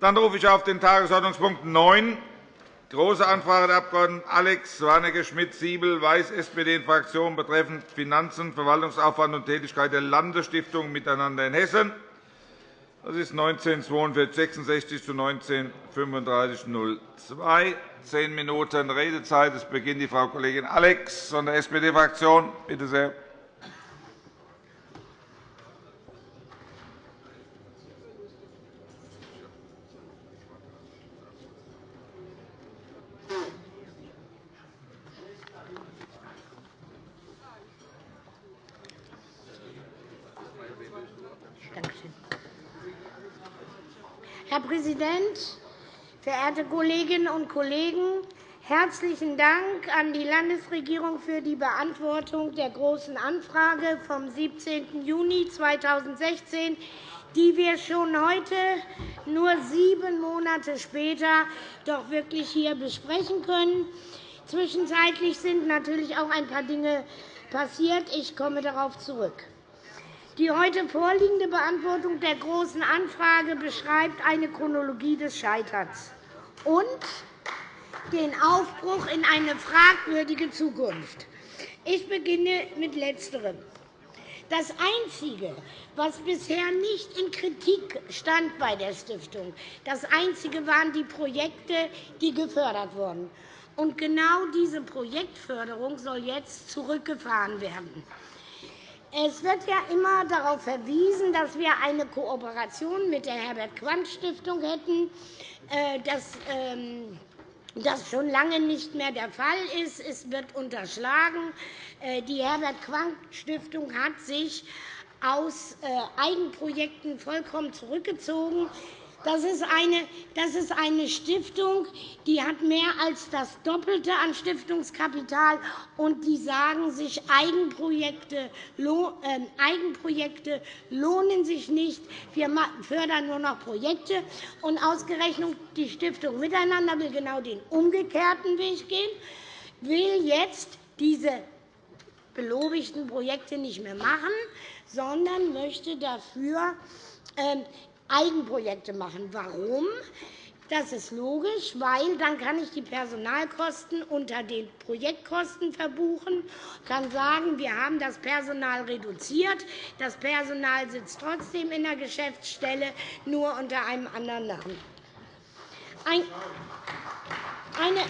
Dann rufe ich auf den Tagesordnungspunkt 9, Große Anfrage der Abg. Alex Warnecke-Schmidt-Siebel, Weiß, SPD-Fraktion betreffend Finanzen, Verwaltungsaufwand und Tätigkeit der Landesstiftung Miteinander in Hessen. Das ist 19-4266 zu 19-3502. Zehn Minuten Redezeit. Es beginnt die Frau Kollegin Alex von der SPD-Fraktion. Bitte sehr. Herr Präsident, verehrte Kolleginnen und Kollegen! Herzlichen Dank an die Landesregierung für die Beantwortung der Großen Anfrage vom 17. Juni 2016, die wir schon heute, nur sieben Monate später, doch wirklich hier besprechen können. Zwischenzeitlich sind natürlich auch ein paar Dinge passiert. Ich komme darauf zurück. Die heute vorliegende Beantwortung der Großen Anfrage beschreibt eine Chronologie des Scheiterns und den Aufbruch in eine fragwürdige Zukunft. Ich beginne mit Letzterem. Das Einzige, was bisher nicht in Kritik stand bei der Stiftung, das Einzige waren die Projekte, die gefördert wurden. Und genau diese Projektförderung soll jetzt zurückgefahren werden. Es wird ja immer darauf verwiesen, dass wir eine Kooperation mit der Herbert-Quandt-Stiftung hätten. Äh, das ähm, das schon lange nicht mehr der Fall ist. Es wird unterschlagen. Äh, die Herbert-Quandt-Stiftung hat sich aus äh, Eigenprojekten vollkommen zurückgezogen. Das ist, eine, das ist eine Stiftung, die hat mehr als das Doppelte an Stiftungskapital, und die sagen sich, Eigenprojekte, äh, Eigenprojekte lohnen sich nicht. Wir fördern nur noch Projekte. Und ausgerechnet die Stiftung Miteinander will genau den umgekehrten Weg gehen, will jetzt diese belobigten Projekte nicht mehr machen, sondern möchte dafür ähm, Eigenprojekte machen. Warum? Das ist logisch, weil dann kann ich die Personalkosten unter den Projektkosten verbuchen, kann sagen, wir haben das Personal reduziert. Das Personal sitzt trotzdem in der Geschäftsstelle, nur unter einem anderen Namen. Ein, eine,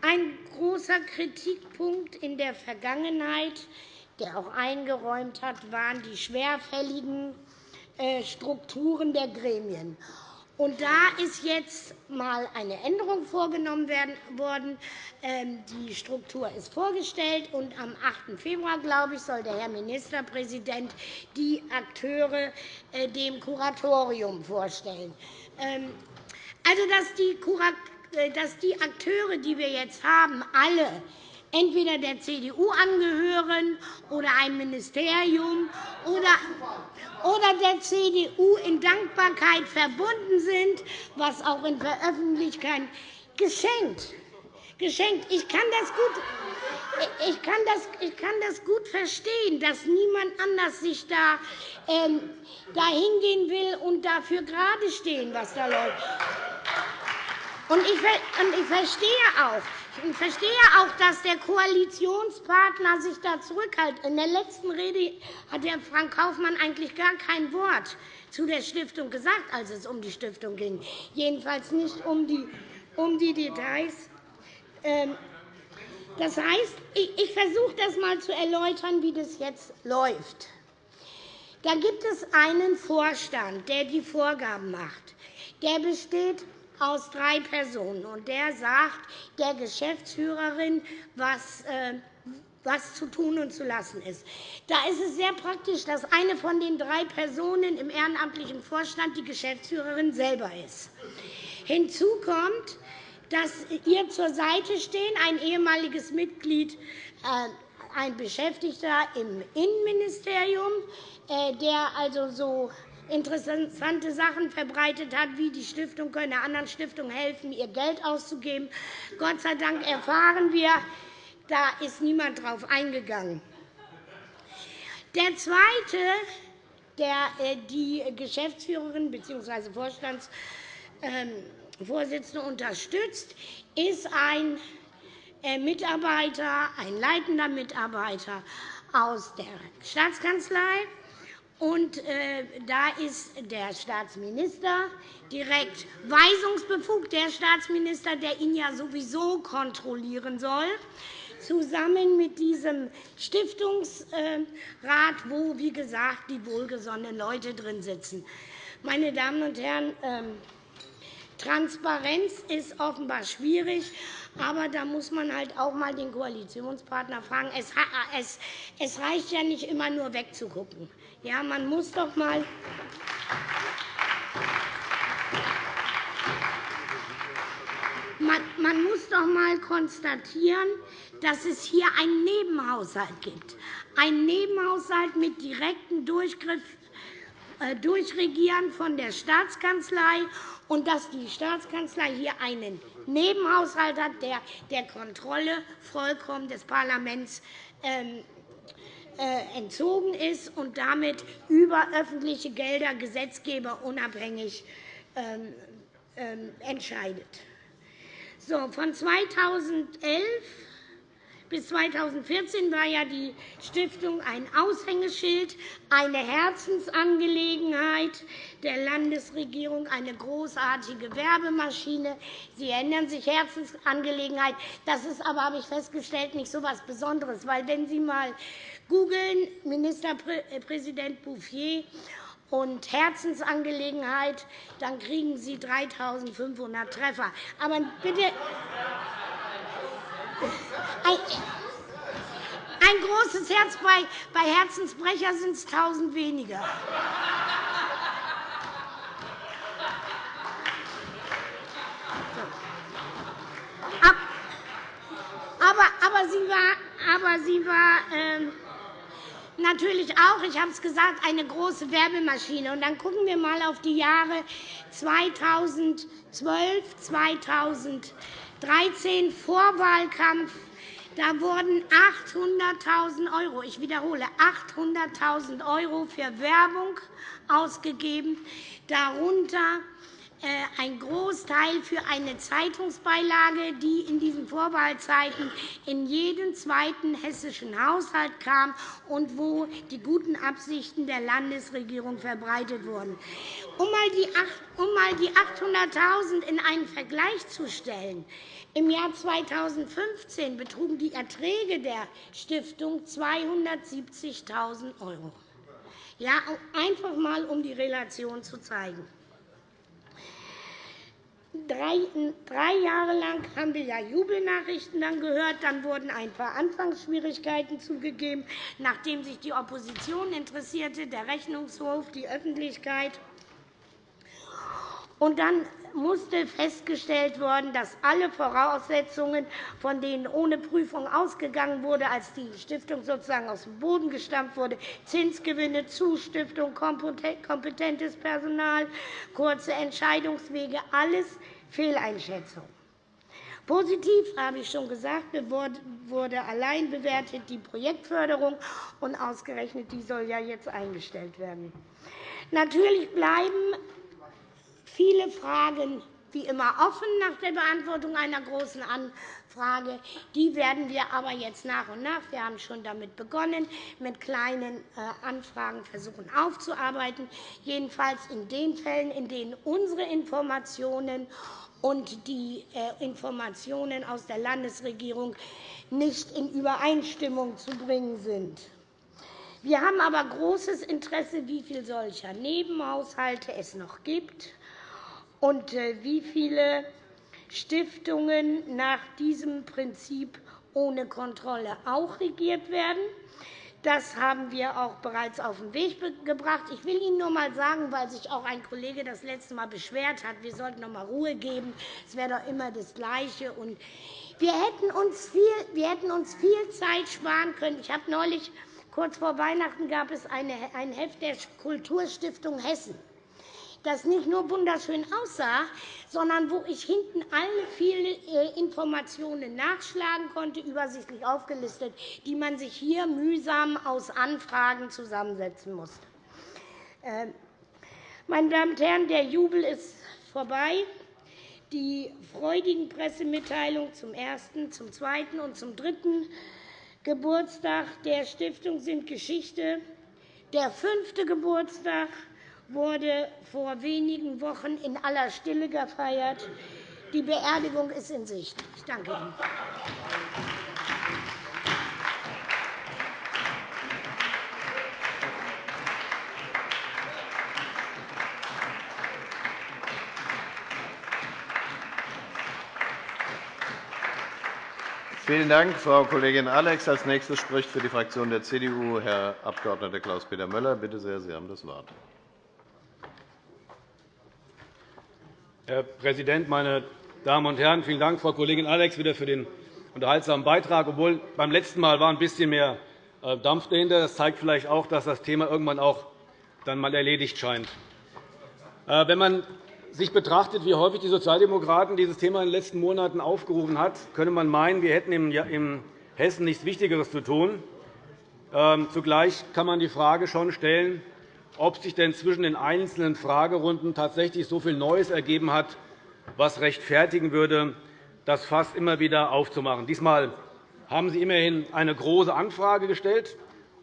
ein großer Kritikpunkt in der Vergangenheit, der auch eingeräumt hat, waren die schwerfälligen Strukturen der Gremien. Und da ist jetzt einmal eine Änderung vorgenommen worden. Ähm, die Struktur ist vorgestellt, und am 8. Februar glaube ich, soll der Herr Ministerpräsident die Akteure äh, dem Kuratorium vorstellen. Ähm, also, äh, dass die Akteure, die wir jetzt haben, alle entweder der CDU angehören oder einem Ministerium oder, der CDU in Dankbarkeit verbunden sind, was auch in Veröffentlichkeit geschenkt. geschenkt. Ich kann das gut ich kann, das, ich kann das gut verstehen, dass niemand anders sich da ähm, hingehen will und dafür gerade stehen, was da läuft. Und ich, und ich verstehe auch, ich verstehe auch, dass der Koalitionspartner sich da zurückhält. In der letzten Rede hat Herr Frank Kaufmann eigentlich gar kein Wort zu der Stiftung gesagt, als es um die Stiftung ging, jedenfalls nicht um die, um die Details. Ähm, das heißt, ich versuche das einmal zu erläutern, wie das jetzt läuft. Da gibt es einen Vorstand, der die Vorgaben macht. Der besteht aus drei Personen. Und der sagt der Geschäftsführerin, was, äh, was zu tun und zu lassen ist. Da ist es sehr praktisch, dass eine von den drei Personen im ehrenamtlichen Vorstand die Geschäftsführerin selber ist. Hinzu kommt, dass ihr zur Seite stehen ein ehemaliges Mitglied, äh, ein Beschäftigter im Innenministerium, äh, der also so interessante Sachen verbreitet hat, wie die Stiftung könne anderen Stiftungen helfen, ihr Geld auszugeben. Gott sei Dank erfahren wir, da ist niemand darauf eingegangen. Der zweite der die Geschäftsführerin bzw. Vorstandsvorsitzende unterstützt, ist ein Mitarbeiter, ein leitender Mitarbeiter aus der Staatskanzlei. Und, äh, da ist der Staatsminister direkt weisungsbefugt, der Staatsminister, der ihn ja sowieso kontrollieren soll, zusammen mit diesem Stiftungsrat, wo, wie gesagt, die wohlgesonnenen Leute drin sitzen. Meine Damen und Herren, ähm, Transparenz ist offenbar schwierig. Aber da muss man halt auch einmal den Koalitionspartner fragen. Es, reicht ja nicht immer nur wegzugucken. Ja, man muss doch mal man muss doch einmal konstatieren, dass es hier einen Nebenhaushalt gibt. Einen Nebenhaushalt mit direktem Durchgriff äh, Durchregieren von der Staatskanzlei und dass die Staatskanzlei hier einen Nebenhaushalt hat, der der Kontrolle vollkommen des Parlaments ähm, äh, entzogen ist und damit über öffentliche Gelder Gesetzgeber unabhängig ähm, ähm, entscheidet. Von 2011 bis 2014 war ja die Stiftung ein Aushängeschild, eine Herzensangelegenheit der Landesregierung, eine großartige Werbemaschine. Sie erinnern sich, Herzensangelegenheit. Das ist aber, habe ich festgestellt, nicht so etwas Besonderes. Weil, wenn Sie einmal googeln, Ministerpräsident Bouffier und Herzensangelegenheit, dann kriegen Sie 3.500 Treffer. Aber bitte ein großes Herz bei, bei Herzensbrecher sind es tausend weniger. Aber, aber sie war, aber sie war ähm, natürlich auch, ich habe es gesagt, eine große Werbemaschine. Und dann gucken wir einmal auf die Jahre 2012, 2013 Vorwahlkampf. Da wurden 800.000 €, ich wiederhole, 800.000 € für Werbung ausgegeben, darunter ein Großteil für eine Zeitungsbeilage, die in diesen Vorwahlzeiten in jeden zweiten hessischen Haushalt kam und wo die guten Absichten der Landesregierung verbreitet wurden. Um einmal die 800.000 in einen Vergleich zu stellen, im Jahr 2015 betrugen die Erträge der Stiftung 270.000 €. Ja, einfach einmal, um die Relation zu zeigen. Drei, Jahre lang haben wir ja Jubelnachrichten dann gehört. Dann wurden ein paar Anfangsschwierigkeiten zugegeben, nachdem sich die Opposition interessierte, der Rechnungshof, die Öffentlichkeit. Und dann musste festgestellt werden, dass alle Voraussetzungen, von denen ohne Prüfung ausgegangen wurde, als die Stiftung sozusagen aus dem Boden gestampft wurde, Zinsgewinne, Zustiftung, kompetentes Personal, kurze Entscheidungswege, alles Fehleinschätzung. Positiv, habe ich schon gesagt, wurde allein bewertet die Projektförderung, und ausgerechnet die soll ja jetzt eingestellt werden. Natürlich bleiben viele Fragen wie immer offen nach der Beantwortung einer Großen Anfrage. Die werden wir aber jetzt nach und nach, wir haben schon damit begonnen, mit kleinen äh, Anfragen versuchen aufzuarbeiten, jedenfalls in den Fällen, in denen unsere Informationen und die äh, Informationen aus der Landesregierung nicht in Übereinstimmung zu bringen sind. Wir haben aber großes Interesse, wie viele solcher Nebenhaushalte es noch gibt und äh, wie viele Stiftungen nach diesem Prinzip ohne Kontrolle auch regiert werden. Das haben wir auch bereits auf den Weg gebracht. Ich will Ihnen nur einmal sagen, weil sich auch ein Kollege das letzte Mal beschwert hat, wir sollten noch einmal Ruhe geben. Es wäre doch immer das Gleiche. Wir, hätten uns viel, wir hätten uns viel Zeit sparen können. Ich habe neulich, kurz vor Weihnachten, gab es ein Heft der Kulturstiftung Hessen das nicht nur wunderschön aussah, sondern wo ich hinten alle viele äh, Informationen nachschlagen konnte, übersichtlich aufgelistet, die man sich hier mühsam aus Anfragen zusammensetzen musste. Ähm, meine Damen und Herren, der Jubel ist vorbei. Die freudigen Pressemitteilungen zum ersten, zum zweiten und zum dritten Geburtstag der Stiftung sind Geschichte. Der fünfte Geburtstag wurde vor wenigen Wochen in aller Stille gefeiert. Die Beerdigung ist in Sicht. Ich danke Ihnen. Vielen Dank, Frau Kollegin Alex. Als nächster spricht für die Fraktion der CDU Herr Abg. Klaus-Peter Möller. Bitte sehr, Sie haben das Wort. Herr Präsident, meine Damen und Herren! Vielen Dank, Frau Kollegin Alex, wieder für den unterhaltsamen Beitrag. Obwohl beim letzten Mal war ein bisschen mehr äh, Dampf dahinter. Das zeigt vielleicht auch, dass das Thema irgendwann auch dann mal erledigt scheint. Äh, wenn man sich betrachtet, wie häufig die Sozialdemokraten dieses Thema in den letzten Monaten aufgerufen haben, könnte man meinen, wir hätten in Hessen nichts Wichtigeres zu tun. Ähm, zugleich kann man die Frage schon stellen, ob sich denn zwischen den einzelnen Fragerunden tatsächlich so viel Neues ergeben hat, was rechtfertigen würde, das Fass immer wieder aufzumachen. Diesmal haben Sie immerhin eine große Anfrage gestellt.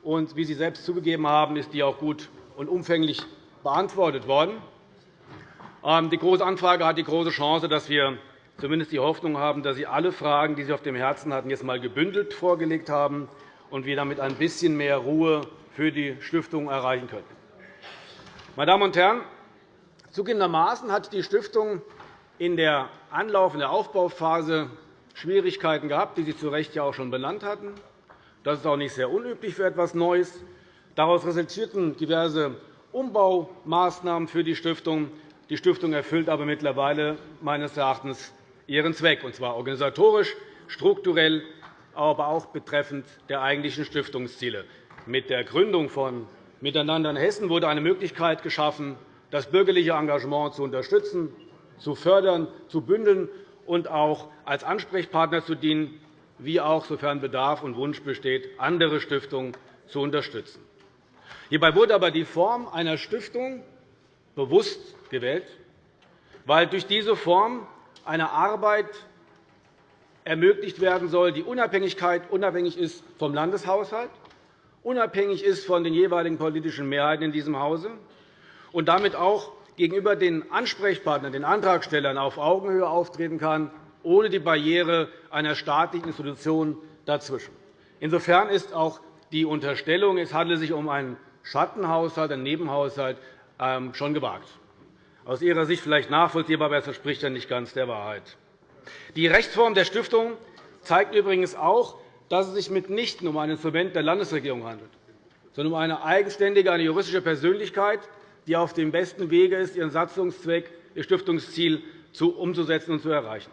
und Wie Sie selbst zugegeben haben, ist die auch gut und umfänglich beantwortet worden. Ähm, die Große Anfrage hat die große Chance, dass wir zumindest die Hoffnung haben, dass Sie alle Fragen, die Sie auf dem Herzen hatten, jetzt einmal gebündelt vorgelegt haben und wir damit ein bisschen mehr Ruhe für die Stiftung erreichen können. Meine Damen und Herren, zugegebenermaßen hat die Stiftung in der anlaufenden Aufbauphase Schwierigkeiten gehabt, die Sie zu Recht ja auch schon benannt hatten. Das ist auch nicht sehr unüblich für etwas Neues. Daraus resultierten diverse Umbaumaßnahmen für die Stiftung, die Stiftung erfüllt aber mittlerweile meines Erachtens ihren Zweck, und zwar organisatorisch, strukturell, aber auch betreffend der eigentlichen Stiftungsziele. Mit der Gründung von Miteinander in Hessen wurde eine Möglichkeit geschaffen, das bürgerliche Engagement zu unterstützen, zu fördern, zu bündeln und auch als Ansprechpartner zu dienen, wie auch, sofern Bedarf und Wunsch besteht, andere Stiftungen zu unterstützen. Hierbei wurde aber die Form einer Stiftung bewusst gewählt, weil durch diese Form eine Arbeit ermöglicht werden soll, die Unabhängigkeit unabhängig ist vom Landeshaushalt, unabhängig ist von den jeweiligen politischen Mehrheiten in diesem Hause und damit auch gegenüber den Ansprechpartnern, den Antragstellern auf Augenhöhe auftreten kann, ohne die Barriere einer staatlichen Institution dazwischen. Insofern ist auch die Unterstellung, es handle sich um einen Schattenhaushalt, einen Nebenhaushalt, ähm, schon gewagt. Aus Ihrer Sicht vielleicht nachvollziehbar, aber es entspricht ja nicht ganz der Wahrheit. Die Rechtsform der Stiftung zeigt übrigens auch, dass es sich mitnichten um ein Instrument der Landesregierung handelt, sondern um eine eigenständige, eine juristische Persönlichkeit, die auf dem besten Wege ist, ihren Satzungszweck, ihr Stiftungsziel umzusetzen und zu erreichen.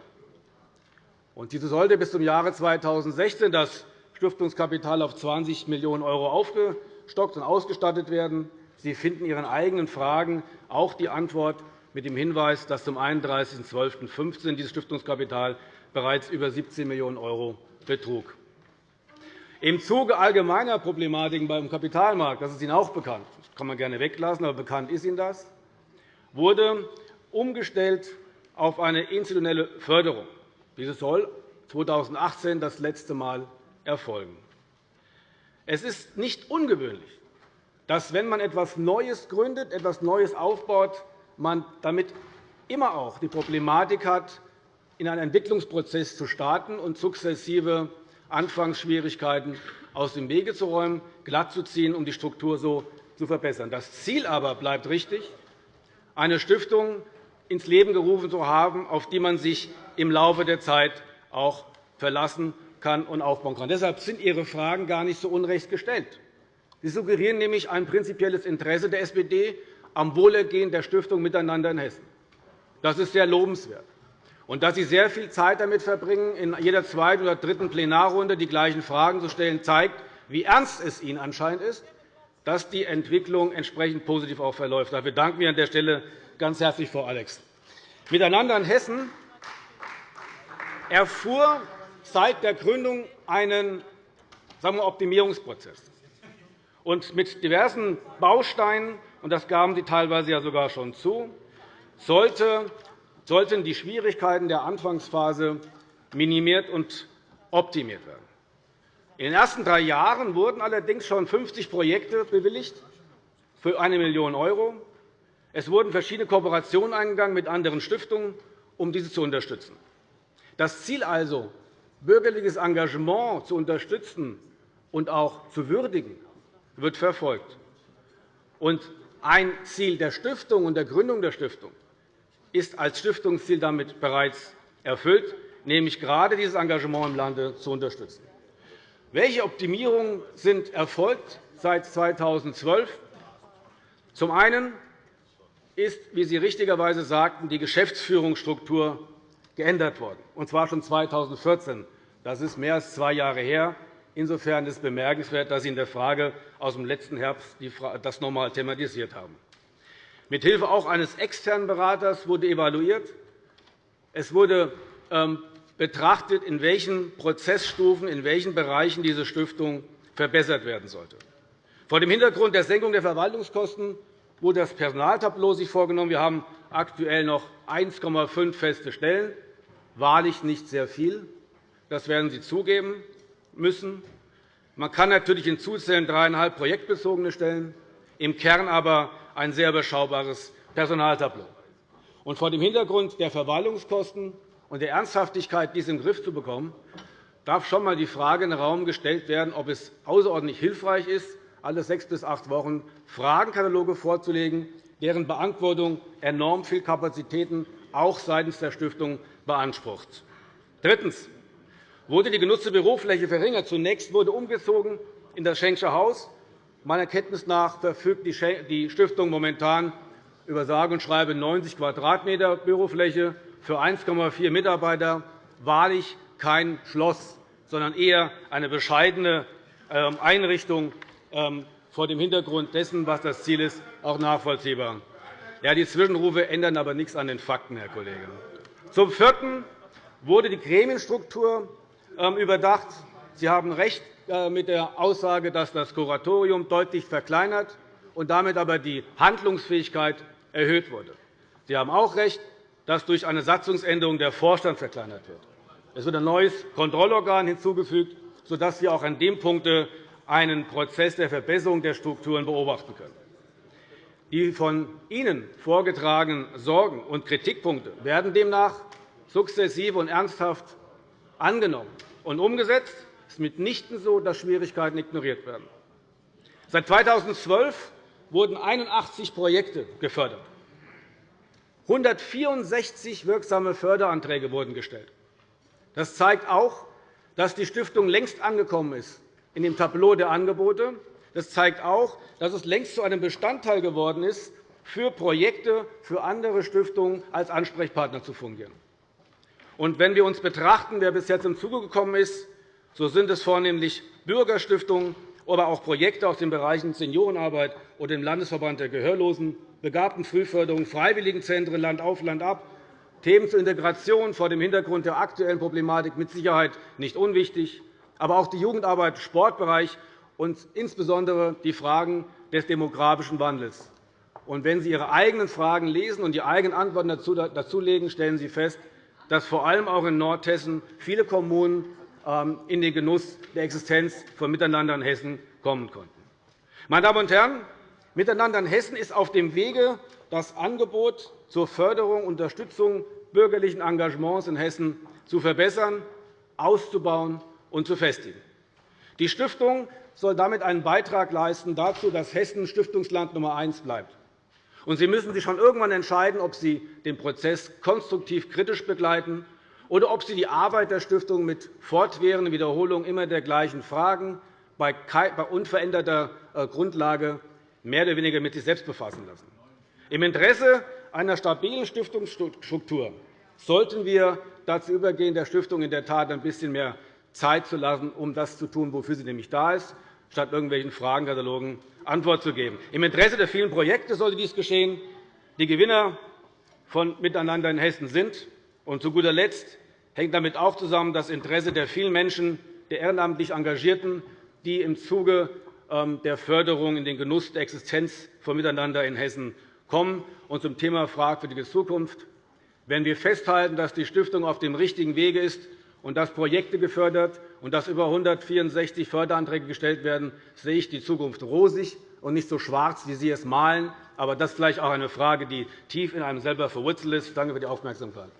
Diese sollte bis zum Jahre 2016 das Stiftungskapital auf 20 Millionen € aufgestockt und ausgestattet werden. Sie finden Ihren eigenen Fragen auch die Antwort mit dem Hinweis, dass zum 31.12.15 dieses Stiftungskapital bereits über 17 Millionen € betrug. Im Zuge allgemeiner Problematiken beim Kapitalmarkt, das ist Ihnen auch bekannt, das kann man gerne weglassen, aber bekannt ist Ihnen das, wurde umgestellt auf eine institutionelle Förderung. Diese soll 2018 das letzte Mal erfolgen. Es ist nicht ungewöhnlich, dass, wenn man etwas Neues gründet, etwas Neues aufbaut, man damit immer auch die Problematik hat, in einen Entwicklungsprozess zu starten und sukzessive Anfangsschwierigkeiten aus dem Wege zu räumen, glatt zu ziehen, um die Struktur so zu verbessern. Das Ziel aber bleibt richtig, eine Stiftung ins Leben gerufen zu haben, auf die man sich im Laufe der Zeit auch verlassen kann und aufbauen kann. Deshalb sind Ihre Fragen gar nicht so unrecht gestellt. Sie suggerieren nämlich ein prinzipielles Interesse der SPD am Wohlergehen der Stiftung Miteinander in Hessen. Das ist sehr lobenswert. Und dass Sie sehr viel Zeit damit verbringen, in jeder zweiten oder dritten Plenarrunde die gleichen Fragen zu stellen, zeigt, wie ernst es Ihnen anscheinend ist, dass die Entwicklung entsprechend positiv auch verläuft. Dafür danken wir an der Stelle ganz herzlich, Frau Alex. Miteinander in Hessen erfuhr seit der Gründung einen sagen wir, Optimierungsprozess und mit diversen Bausteinen und das gaben Sie teilweise ja sogar schon zu, sollten die Schwierigkeiten der Anfangsphase minimiert und optimiert werden. In den ersten drei Jahren wurden allerdings schon 50 Projekte bewilligt für 1 Million €. Es wurden verschiedene Kooperationen eingegangen mit anderen Stiftungen, um diese zu unterstützen. Das Ziel also, bürgerliches Engagement zu unterstützen und auch zu würdigen, wird verfolgt. ein Ziel der Stiftung und der Gründung der Stiftung ist als Stiftungsziel damit bereits erfüllt, nämlich gerade dieses Engagement im Lande zu unterstützen. Welche Optimierungen sind erfolgt seit 2012? Zum einen ist, wie Sie richtigerweise sagten, die Geschäftsführungsstruktur geändert worden, und zwar schon 2014. Das ist mehr als zwei Jahre her. Insofern ist es bemerkenswert, dass Sie in der Frage aus dem letzten Herbst das noch einmal thematisiert haben. Mithilfe auch eines externen Beraters wurde evaluiert. Es wurde ähm, betrachtet, in welchen Prozessstufen, in welchen Bereichen diese Stiftung verbessert werden sollte. Vor dem Hintergrund der Senkung der Verwaltungskosten wurde das Personaltableau sich vorgenommen. Wir haben aktuell noch 1,5 feste Stellen, wahrlich nicht sehr viel. Das werden Sie zugeben müssen. Man kann natürlich hinzuzählen dreieinhalb projektbezogene Stellen, im Kern aber ein sehr überschaubares Personaltableau. Vor dem Hintergrund der Verwaltungskosten und der Ernsthaftigkeit, dies den Griff zu bekommen, darf schon einmal die Frage in den Raum gestellt werden, ob es außerordentlich hilfreich ist, alle sechs bis acht Wochen Fragenkataloge vorzulegen, deren Beantwortung enorm viel Kapazitäten auch seitens der Stiftung beansprucht. Drittens wurde die genutzte Bürofläche verringert. Zunächst wurde umgezogen in das Schenksche Haus. Meiner Kenntnis nach verfügt die Stiftung momentan über sage und schreibe 90 Quadratmeter Bürofläche für 1,4 Mitarbeiter. Wahrlich kein Schloss, sondern eher eine bescheidene ähm, Einrichtung ähm, vor dem Hintergrund dessen, was das Ziel ist, auch nachvollziehbar. Ja, die Zwischenrufe ändern aber nichts an den Fakten, Herr Kollege. Zum Vierten wurde die Gremienstruktur ähm, überdacht. Sie haben recht mit der Aussage, dass das Kuratorium deutlich verkleinert und damit aber die Handlungsfähigkeit erhöht wurde. Sie haben auch recht, dass durch eine Satzungsänderung der Vorstand verkleinert wird. Es wird ein neues Kontrollorgan hinzugefügt, sodass wir auch an dem Punkt einen Prozess der Verbesserung der Strukturen beobachten können. Die von Ihnen vorgetragenen Sorgen und Kritikpunkte werden demnach sukzessive und ernsthaft angenommen und umgesetzt. Es ist mitnichten so, dass Schwierigkeiten ignoriert werden. Seit 2012 wurden 81 Projekte gefördert. 164 wirksame Förderanträge wurden gestellt. Das zeigt auch, dass die Stiftung längst angekommen ist in dem Tableau der Angebote. Das zeigt auch, dass es längst zu einem Bestandteil geworden ist, für Projekte für andere Stiftungen als Ansprechpartner zu fungieren. Und wenn wir uns betrachten, wer bis jetzt zum Zuge gekommen ist, so sind es vornehmlich Bürgerstiftungen, aber auch Projekte aus den Bereichen Seniorenarbeit oder dem Landesverband der Gehörlosen, Begabtenfrühförderung, Freiwilligenzentren Land auf, Land ab, Themen zur Integration vor dem Hintergrund der aktuellen Problematik mit Sicherheit nicht unwichtig, aber auch die Jugendarbeit im Sportbereich und insbesondere die Fragen des demografischen Wandels. Und wenn Sie Ihre eigenen Fragen lesen und die eigenen Antworten dazulegen, stellen Sie fest, dass vor allem auch in Nordhessen viele Kommunen in den Genuss der Existenz von Miteinander in Hessen kommen konnten. Meine Damen und Herren, Miteinander in Hessen ist auf dem Wege, das Angebot zur Förderung und Unterstützung bürgerlichen Engagements in Hessen zu verbessern, auszubauen und zu festigen. Die Stiftung soll damit einen Beitrag leisten dazu, dass Hessen Stiftungsland Nummer eins bleibt. Sie müssen sich schon irgendwann entscheiden, ob Sie den Prozess konstruktiv kritisch begleiten oder ob Sie die Arbeit der Stiftung mit fortwährender Wiederholung immer der gleichen Fragen bei unveränderter äh, Grundlage mehr oder weniger mit sich selbst befassen lassen. Im Interesse einer stabilen Stiftungsstruktur sollten wir dazu übergehen, der Stiftung in der Tat ein bisschen mehr Zeit zu lassen, um das zu tun, wofür sie nämlich da ist, statt irgendwelchen Fragenkatalogen Antwort zu geben. Im Interesse der vielen Projekte sollte dies geschehen. Die Gewinner von Miteinander in Hessen sind. Und zu guter Letzt hängt damit auch zusammen das Interesse der vielen Menschen, der ehrenamtlich Engagierten, die im Zuge ähm, der Förderung in den Genuss der Existenz von Miteinander in Hessen kommen. Und zum Thema fragwürdige Zukunft. Wenn wir festhalten, dass die Stiftung auf dem richtigen Wege ist und dass Projekte gefördert und dass über 164 Förderanträge gestellt werden, sehe ich die Zukunft rosig und nicht so schwarz, wie Sie es malen. Aber das ist vielleicht auch eine Frage, die tief in einem selber verwurzelt ist. Danke für die Aufmerksamkeit.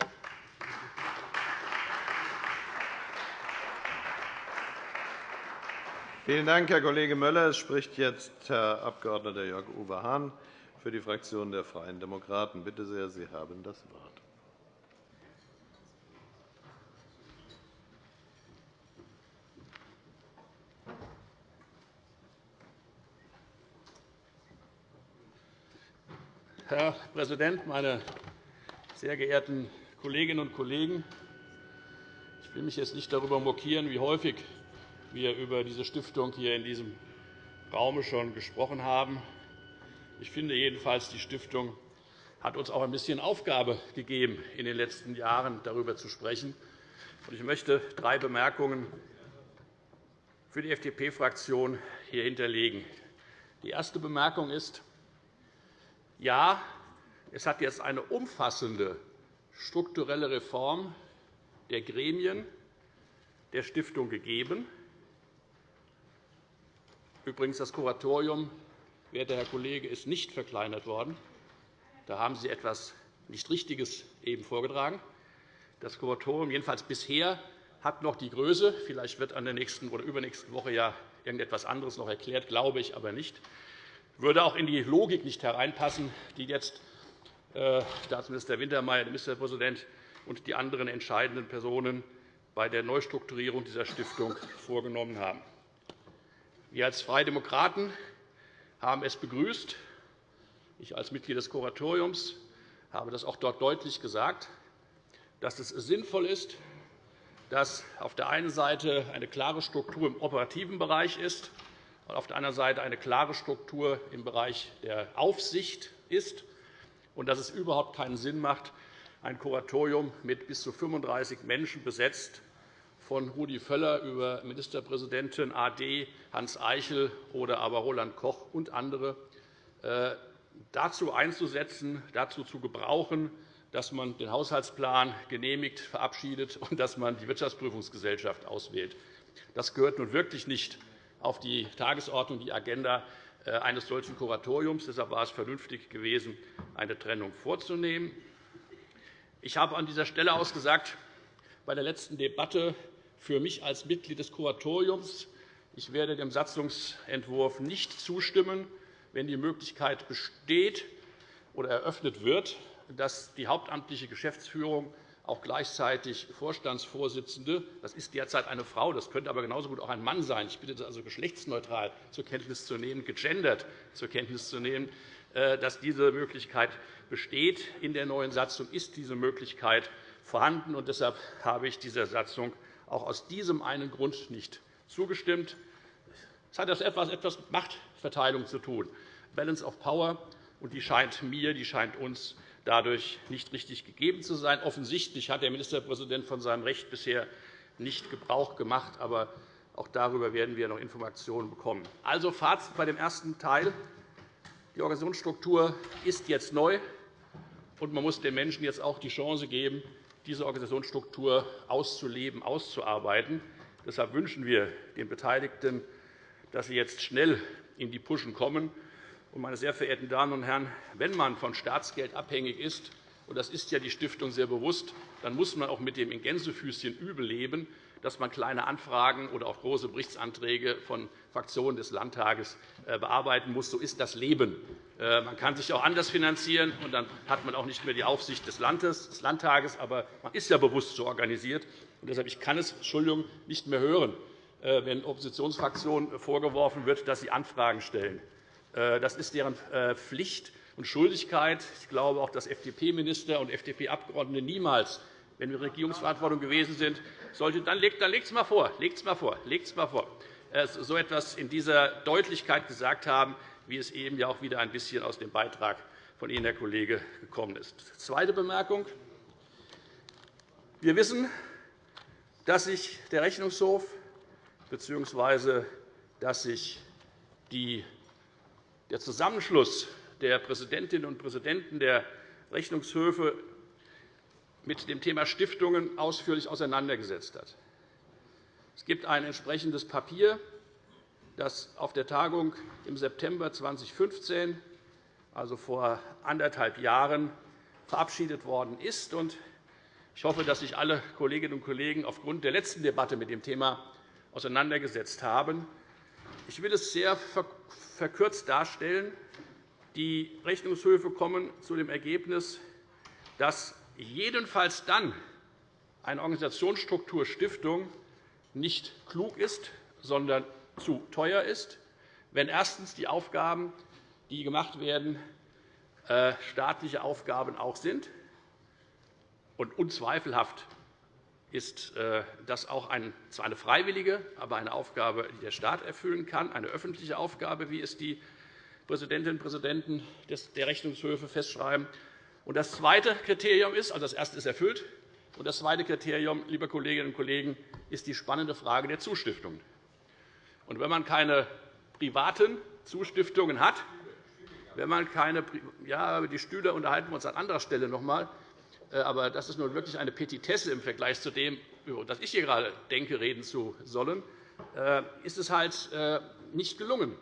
Vielen Dank, Herr Kollege Möller. Es spricht jetzt Herr Abg. Jörg-Uwe Hahn für die Fraktion der Freien Demokraten. Bitte sehr, Sie haben das Wort. Herr Präsident, meine sehr geehrten Kolleginnen und Kollegen! Ich will mich jetzt nicht darüber mokieren, wie häufig wir über diese Stiftung hier in diesem Raum schon gesprochen haben. Ich finde jedenfalls, die Stiftung hat uns auch ein bisschen Aufgabe gegeben, in den letzten Jahren darüber zu sprechen. Ich möchte drei Bemerkungen für die FDP-Fraktion hier hinterlegen. Die erste Bemerkung ist, ja, es hat jetzt eine umfassende strukturelle Reform der Gremien der Stiftung gegeben. Übrigens, das Kuratorium, werter Herr Kollege, ist nicht verkleinert worden. Da haben Sie etwas nicht Richtiges eben vorgetragen. Das Kuratorium, jedenfalls bisher, hat noch die Größe. Vielleicht wird an der nächsten oder übernächsten Woche ja irgendetwas anderes noch erklärt, glaube ich aber nicht würde auch in die Logik nicht hereinpassen, die jetzt äh, Staatsminister Wintermeyer, der Ministerpräsident und die anderen entscheidenden Personen bei der Neustrukturierung dieser Stiftung vorgenommen haben. Wir als Freie Demokraten haben es begrüßt. Ich als Mitglied des Kuratoriums habe das auch dort deutlich gesagt, dass es sinnvoll ist, dass auf der einen Seite eine klare Struktur im operativen Bereich ist und auf der anderen Seite eine klare Struktur im Bereich der Aufsicht ist und dass es überhaupt keinen Sinn macht, ein Kuratorium mit bis zu 35 Menschen besetzt, von Rudi Völler über Ministerpräsidentin AD Hans Eichel oder aber Roland Koch und andere äh, dazu einzusetzen, dazu zu gebrauchen, dass man den Haushaltsplan genehmigt, verabschiedet und dass man die Wirtschaftsprüfungsgesellschaft auswählt. Das gehört nun wirklich nicht auf die Tagesordnung, die Agenda äh, eines solchen Kuratoriums. Deshalb war es vernünftig gewesen, eine Trennung vorzunehmen. Ich habe an dieser Stelle aus gesagt, bei der letzten Debatte für mich als Mitglied des Kuratoriums, ich werde dem Satzungsentwurf nicht zustimmen, wenn die Möglichkeit besteht oder eröffnet wird, dass die hauptamtliche Geschäftsführung auch gleichzeitig Vorstandsvorsitzende. Das ist derzeit eine Frau, das könnte aber genauso gut auch ein Mann sein. Ich bitte das also geschlechtsneutral zur Kenntnis zu nehmen, gegendert zur Kenntnis zu nehmen, äh, dass diese Möglichkeit besteht. In der neuen Satzung ist diese Möglichkeit vorhanden. und Deshalb habe ich dieser Satzung auch aus diesem einen Grund nicht zugestimmt. Es hat etwas mit Machtverteilung zu tun, Balance of Power, und die scheint mir, die scheint uns dadurch nicht richtig gegeben zu sein. Offensichtlich hat der Ministerpräsident von seinem Recht bisher nicht Gebrauch gemacht. Aber auch darüber werden wir noch Informationen bekommen. Also Fazit bei dem ersten Teil. Die Organisationsstruktur ist jetzt neu, und man muss den Menschen jetzt auch die Chance geben, diese Organisationsstruktur auszuleben, auszuarbeiten. Deshalb wünschen wir den Beteiligten, dass sie jetzt schnell in die Puschen kommen meine sehr verehrten Damen und Herren, wenn man von Staatsgeld abhängig ist, und das ist ja die Stiftung sehr bewusst, dann muss man auch mit dem in Gänsefüßchen übel leben, dass man kleine Anfragen oder auch große Berichtsanträge von Fraktionen des Landtages äh, bearbeiten muss. So ist das Leben. Äh, man kann sich auch anders finanzieren, und dann hat man auch nicht mehr die Aufsicht des Landtages. Aber man ist ja bewusst so organisiert. Und deshalb ich kann es Entschuldigung, nicht mehr hören, äh, wenn Oppositionsfraktionen vorgeworfen wird, dass sie Anfragen stellen. Das ist deren Pflicht und Schuldigkeit. Ich glaube auch, dass FDP-Minister und FDP-Abgeordnete niemals, wenn wir Regierungsverantwortung gewesen sind, sollte, dann legt es mal vor, legt mal vor, legt mal vor, äh, so etwas in dieser Deutlichkeit gesagt haben, wie es eben ja auch wieder ein bisschen aus dem Beitrag von Ihnen, Herr Kollege, gekommen ist. Zweite Bemerkung. Wir wissen, dass sich der Rechnungshof bzw. dass sich der Zusammenschluss der Präsidentinnen und Präsidenten der Rechnungshöfe mit dem Thema Stiftungen ausführlich auseinandergesetzt hat. Es gibt ein entsprechendes Papier, das auf der Tagung im September 2015, also vor anderthalb Jahren, verabschiedet worden ist. Ich hoffe, dass sich alle Kolleginnen und Kollegen aufgrund der letzten Debatte mit dem Thema auseinandergesetzt haben. Ich will es sehr verkürzt darstellen. Die Rechnungshöfe kommen zu dem Ergebnis, dass jedenfalls dann eine Organisationsstruktur Stiftung nicht klug ist, sondern zu teuer ist, wenn erstens die Aufgaben, die gemacht werden, äh, staatliche Aufgaben auch sind. Und unzweifelhaft ist äh, das auch zwar eine freiwillige, aber eine Aufgabe, die der Staat erfüllen kann, eine öffentliche Aufgabe, wie es die Präsidentinnen und Präsidenten der Rechnungshöfe festschreiben. Und das zweite Kriterium ist, also das erste ist erfüllt, und das zweite Kriterium, liebe Kolleginnen und Kollegen, ist die spannende Frage der Zustiftungen. Und wenn man keine privaten Zustiftungen hat, wenn man keine ja, die Stühle unterhalten wir uns an anderer Stelle noch einmal, äh, aber das ist nun wirklich eine Petitesse im Vergleich zu dem, über das ich hier gerade denke, reden zu sollen, äh, ist es halt äh, nicht gelungen.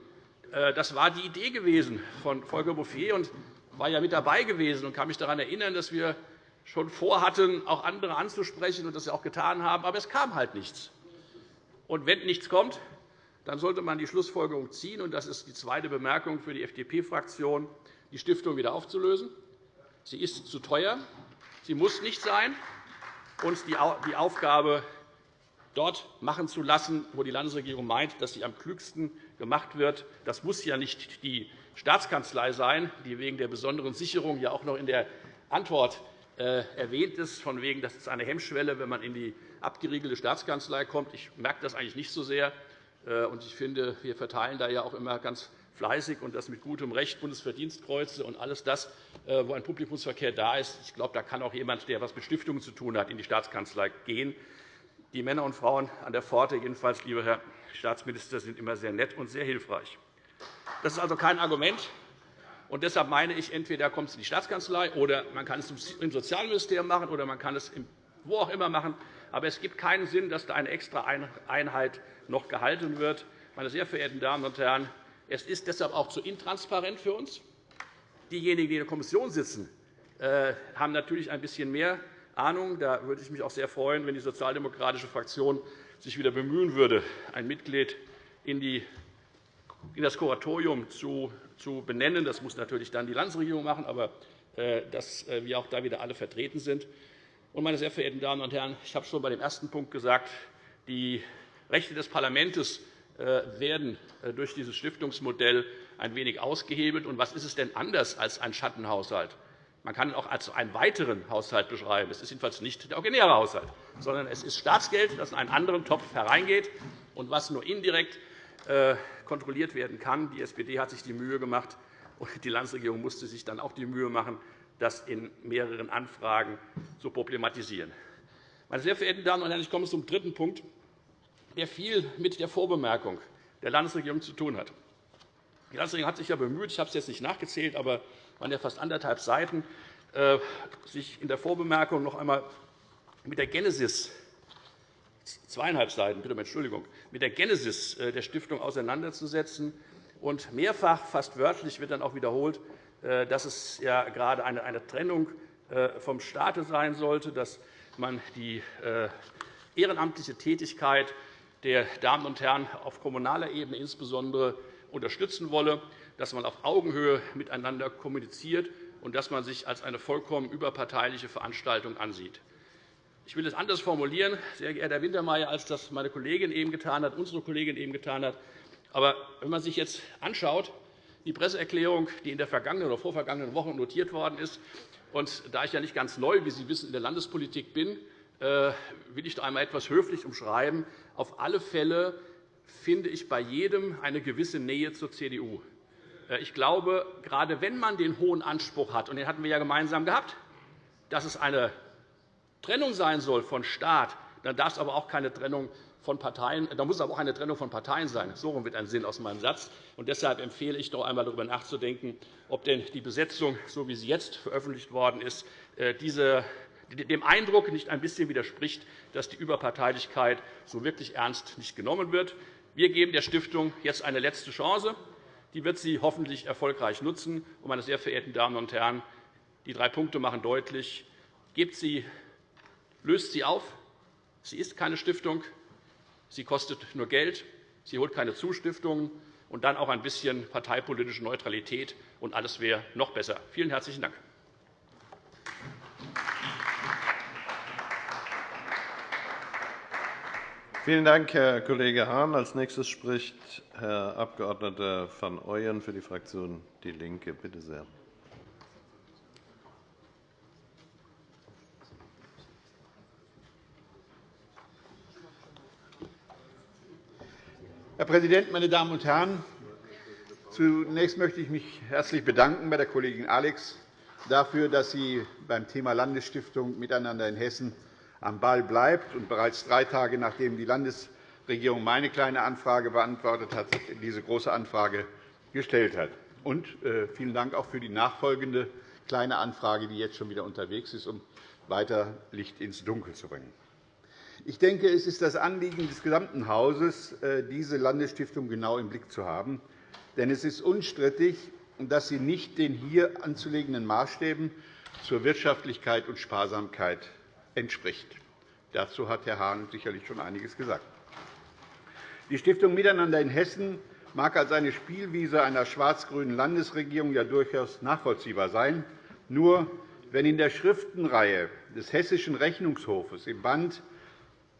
Das war die Idee gewesen von Volker Bouffier und war ja mit dabei gewesen und kann mich daran erinnern, dass wir schon vorhatten, auch andere anzusprechen und das auch getan haben. Aber es kam halt nichts. Und wenn nichts kommt, dann sollte man die Schlussfolgerung ziehen, und das ist die zweite Bemerkung für die FDP-Fraktion, die Stiftung wieder aufzulösen. Sie ist zu teuer, sie muss nicht sein, und die Aufgabe dort machen zu lassen, wo die Landesregierung meint, dass sie am klügsten gemacht wird. Das muss ja nicht die Staatskanzlei sein, die wegen der besonderen Sicherung ja auch noch in der Antwort äh, erwähnt ist, von wegen, das ist eine Hemmschwelle, wenn man in die abgeriegelte Staatskanzlei kommt. Ich merke das eigentlich nicht so sehr. Äh, ich finde, wir verteilen da ja auch immer ganz fleißig und das mit gutem Recht Bundesverdienstkreuze und alles das, äh, wo ein Publikumsverkehr da ist. Ich glaube, da kann auch jemand, der etwas mit Stiftungen zu tun hat, in die Staatskanzlei gehen. Die Männer und Frauen an der Pforte, jedenfalls, lieber Herr Staatsminister, sind immer sehr nett und sehr hilfreich. Das ist also kein Argument. Und deshalb meine ich, entweder kommt es in die Staatskanzlei, oder man kann es im Sozialministerium machen, oder man kann es wo auch immer machen. Aber es gibt keinen Sinn, dass da eine extra Einheit noch gehalten wird. Meine sehr verehrten Damen und Herren, es ist deshalb auch zu intransparent für uns. Diejenigen, die in der Kommission sitzen, äh, haben natürlich ein bisschen mehr Ahnung. Da würde ich mich auch sehr freuen, wenn die sozialdemokratische Fraktion sich wieder bemühen würde, ein Mitglied in die in das Kuratorium zu, benennen. Das muss natürlich dann die Landesregierung machen, aber äh, dass äh, wir auch da wieder alle vertreten sind. meine sehr verehrten Damen und Herren, ich habe schon bei dem ersten Punkt gesagt, die Rechte des Parlaments äh, werden durch dieses Stiftungsmodell ein wenig ausgehebelt. Was ist es denn anders als ein Schattenhaushalt? Man kann ihn auch als einen weiteren Haushalt beschreiben. Es ist jedenfalls nicht der originäre Haushalt, sondern es ist Staatsgeld, das in einen anderen Topf hereingeht und was nur indirekt kontrolliert werden kann. Die SPD hat sich die Mühe gemacht, und die Landesregierung musste sich dann auch die Mühe machen, das in mehreren Anfragen zu problematisieren. Meine sehr verehrten Damen und Herren, ich komme zum dritten Punkt, der viel mit der Vorbemerkung der Landesregierung zu tun hat. Die Landesregierung hat sich ja bemüht, ich habe es jetzt nicht nachgezählt, aber es waren ja fast anderthalb Seiten, äh, sich in der Vorbemerkung noch einmal mit der Genesis zweieinhalb Seiten, bitte um Entschuldigung, mit der Genesis äh, der Stiftung auseinanderzusetzen. Und mehrfach, fast wörtlich, wird dann auch wiederholt, äh, dass es ja gerade eine Trennung äh, vom Staate sein sollte, dass man die ehrenamtliche Tätigkeit der Damen und Herren auf kommunaler Ebene insbesondere unterstützen wolle, dass man auf Augenhöhe miteinander kommuniziert und dass man sich als eine vollkommen überparteiliche Veranstaltung ansieht. Ich will es anders formulieren, sehr geehrter Herr Wintermeyer, als das meine Kollegin eben getan hat, unsere Kollegin eben getan hat. Aber wenn man sich jetzt anschaut, die Presseerklärung, die in der vergangenen oder vorvergangenen Woche notiert worden ist, und da ich ja nicht ganz neu, wie Sie wissen, in der Landespolitik bin, äh, will ich da einmal etwas höflich umschreiben. Auf alle Fälle finde ich bei jedem eine gewisse Nähe zur CDU. Äh, ich glaube, gerade wenn man den hohen Anspruch hat, und den hatten wir ja gemeinsam gehabt, dass es eine Trennung sein soll von Staat, dann darf es aber auch keine Trennung von Parteien, da muss aber auch eine Trennung von Parteien sein. So wird ein Sinn aus meinem Satz. Und deshalb empfehle ich, noch einmal darüber nachzudenken, ob denn die Besetzung, so wie sie jetzt veröffentlicht worden ist, äh, diese dem Eindruck nicht ein bisschen widerspricht, dass die Überparteilichkeit so wirklich ernst nicht genommen wird. Wir geben der Stiftung jetzt eine letzte Chance. Die wird sie hoffentlich erfolgreich nutzen. Meine sehr verehrten Damen und Herren, die drei Punkte machen deutlich, gebt sie, löst sie auf. Sie ist keine Stiftung. Sie kostet nur Geld. Sie holt keine Zustiftungen. Und dann auch ein bisschen parteipolitische Neutralität, und alles wäre noch besser. Vielen herzlichen Dank. Vielen Dank, Herr Kollege Hahn. Als nächstes spricht Herr Abg. van Ooyen für die Fraktion DIE LINKE. Bitte sehr. Herr Präsident, meine Damen und Herren! Zunächst möchte ich mich herzlich bedanken bei der Kollegin Alex dafür, dass sie beim Thema Landesstiftung Miteinander in Hessen am Ball bleibt und bereits drei Tage nachdem die Landesregierung meine Kleine Anfrage beantwortet hat, diese Große Anfrage gestellt hat. Und äh, vielen Dank auch für die nachfolgende Kleine Anfrage, die jetzt schon wieder unterwegs ist, um weiter Licht ins Dunkel zu bringen. Ich denke, es ist das Anliegen des gesamten Hauses, äh, diese Landesstiftung genau im Blick zu haben. Denn es ist unstrittig, dass sie nicht den hier anzulegenden Maßstäben zur Wirtschaftlichkeit und Sparsamkeit entspricht. Dazu hat Herr Hahn sicherlich schon einiges gesagt. Die Stiftung Miteinander in Hessen mag als eine Spielwiese einer schwarz-grünen Landesregierung ja durchaus nachvollziehbar sein. Nur wenn in der Schriftenreihe des Hessischen Rechnungshofes im Band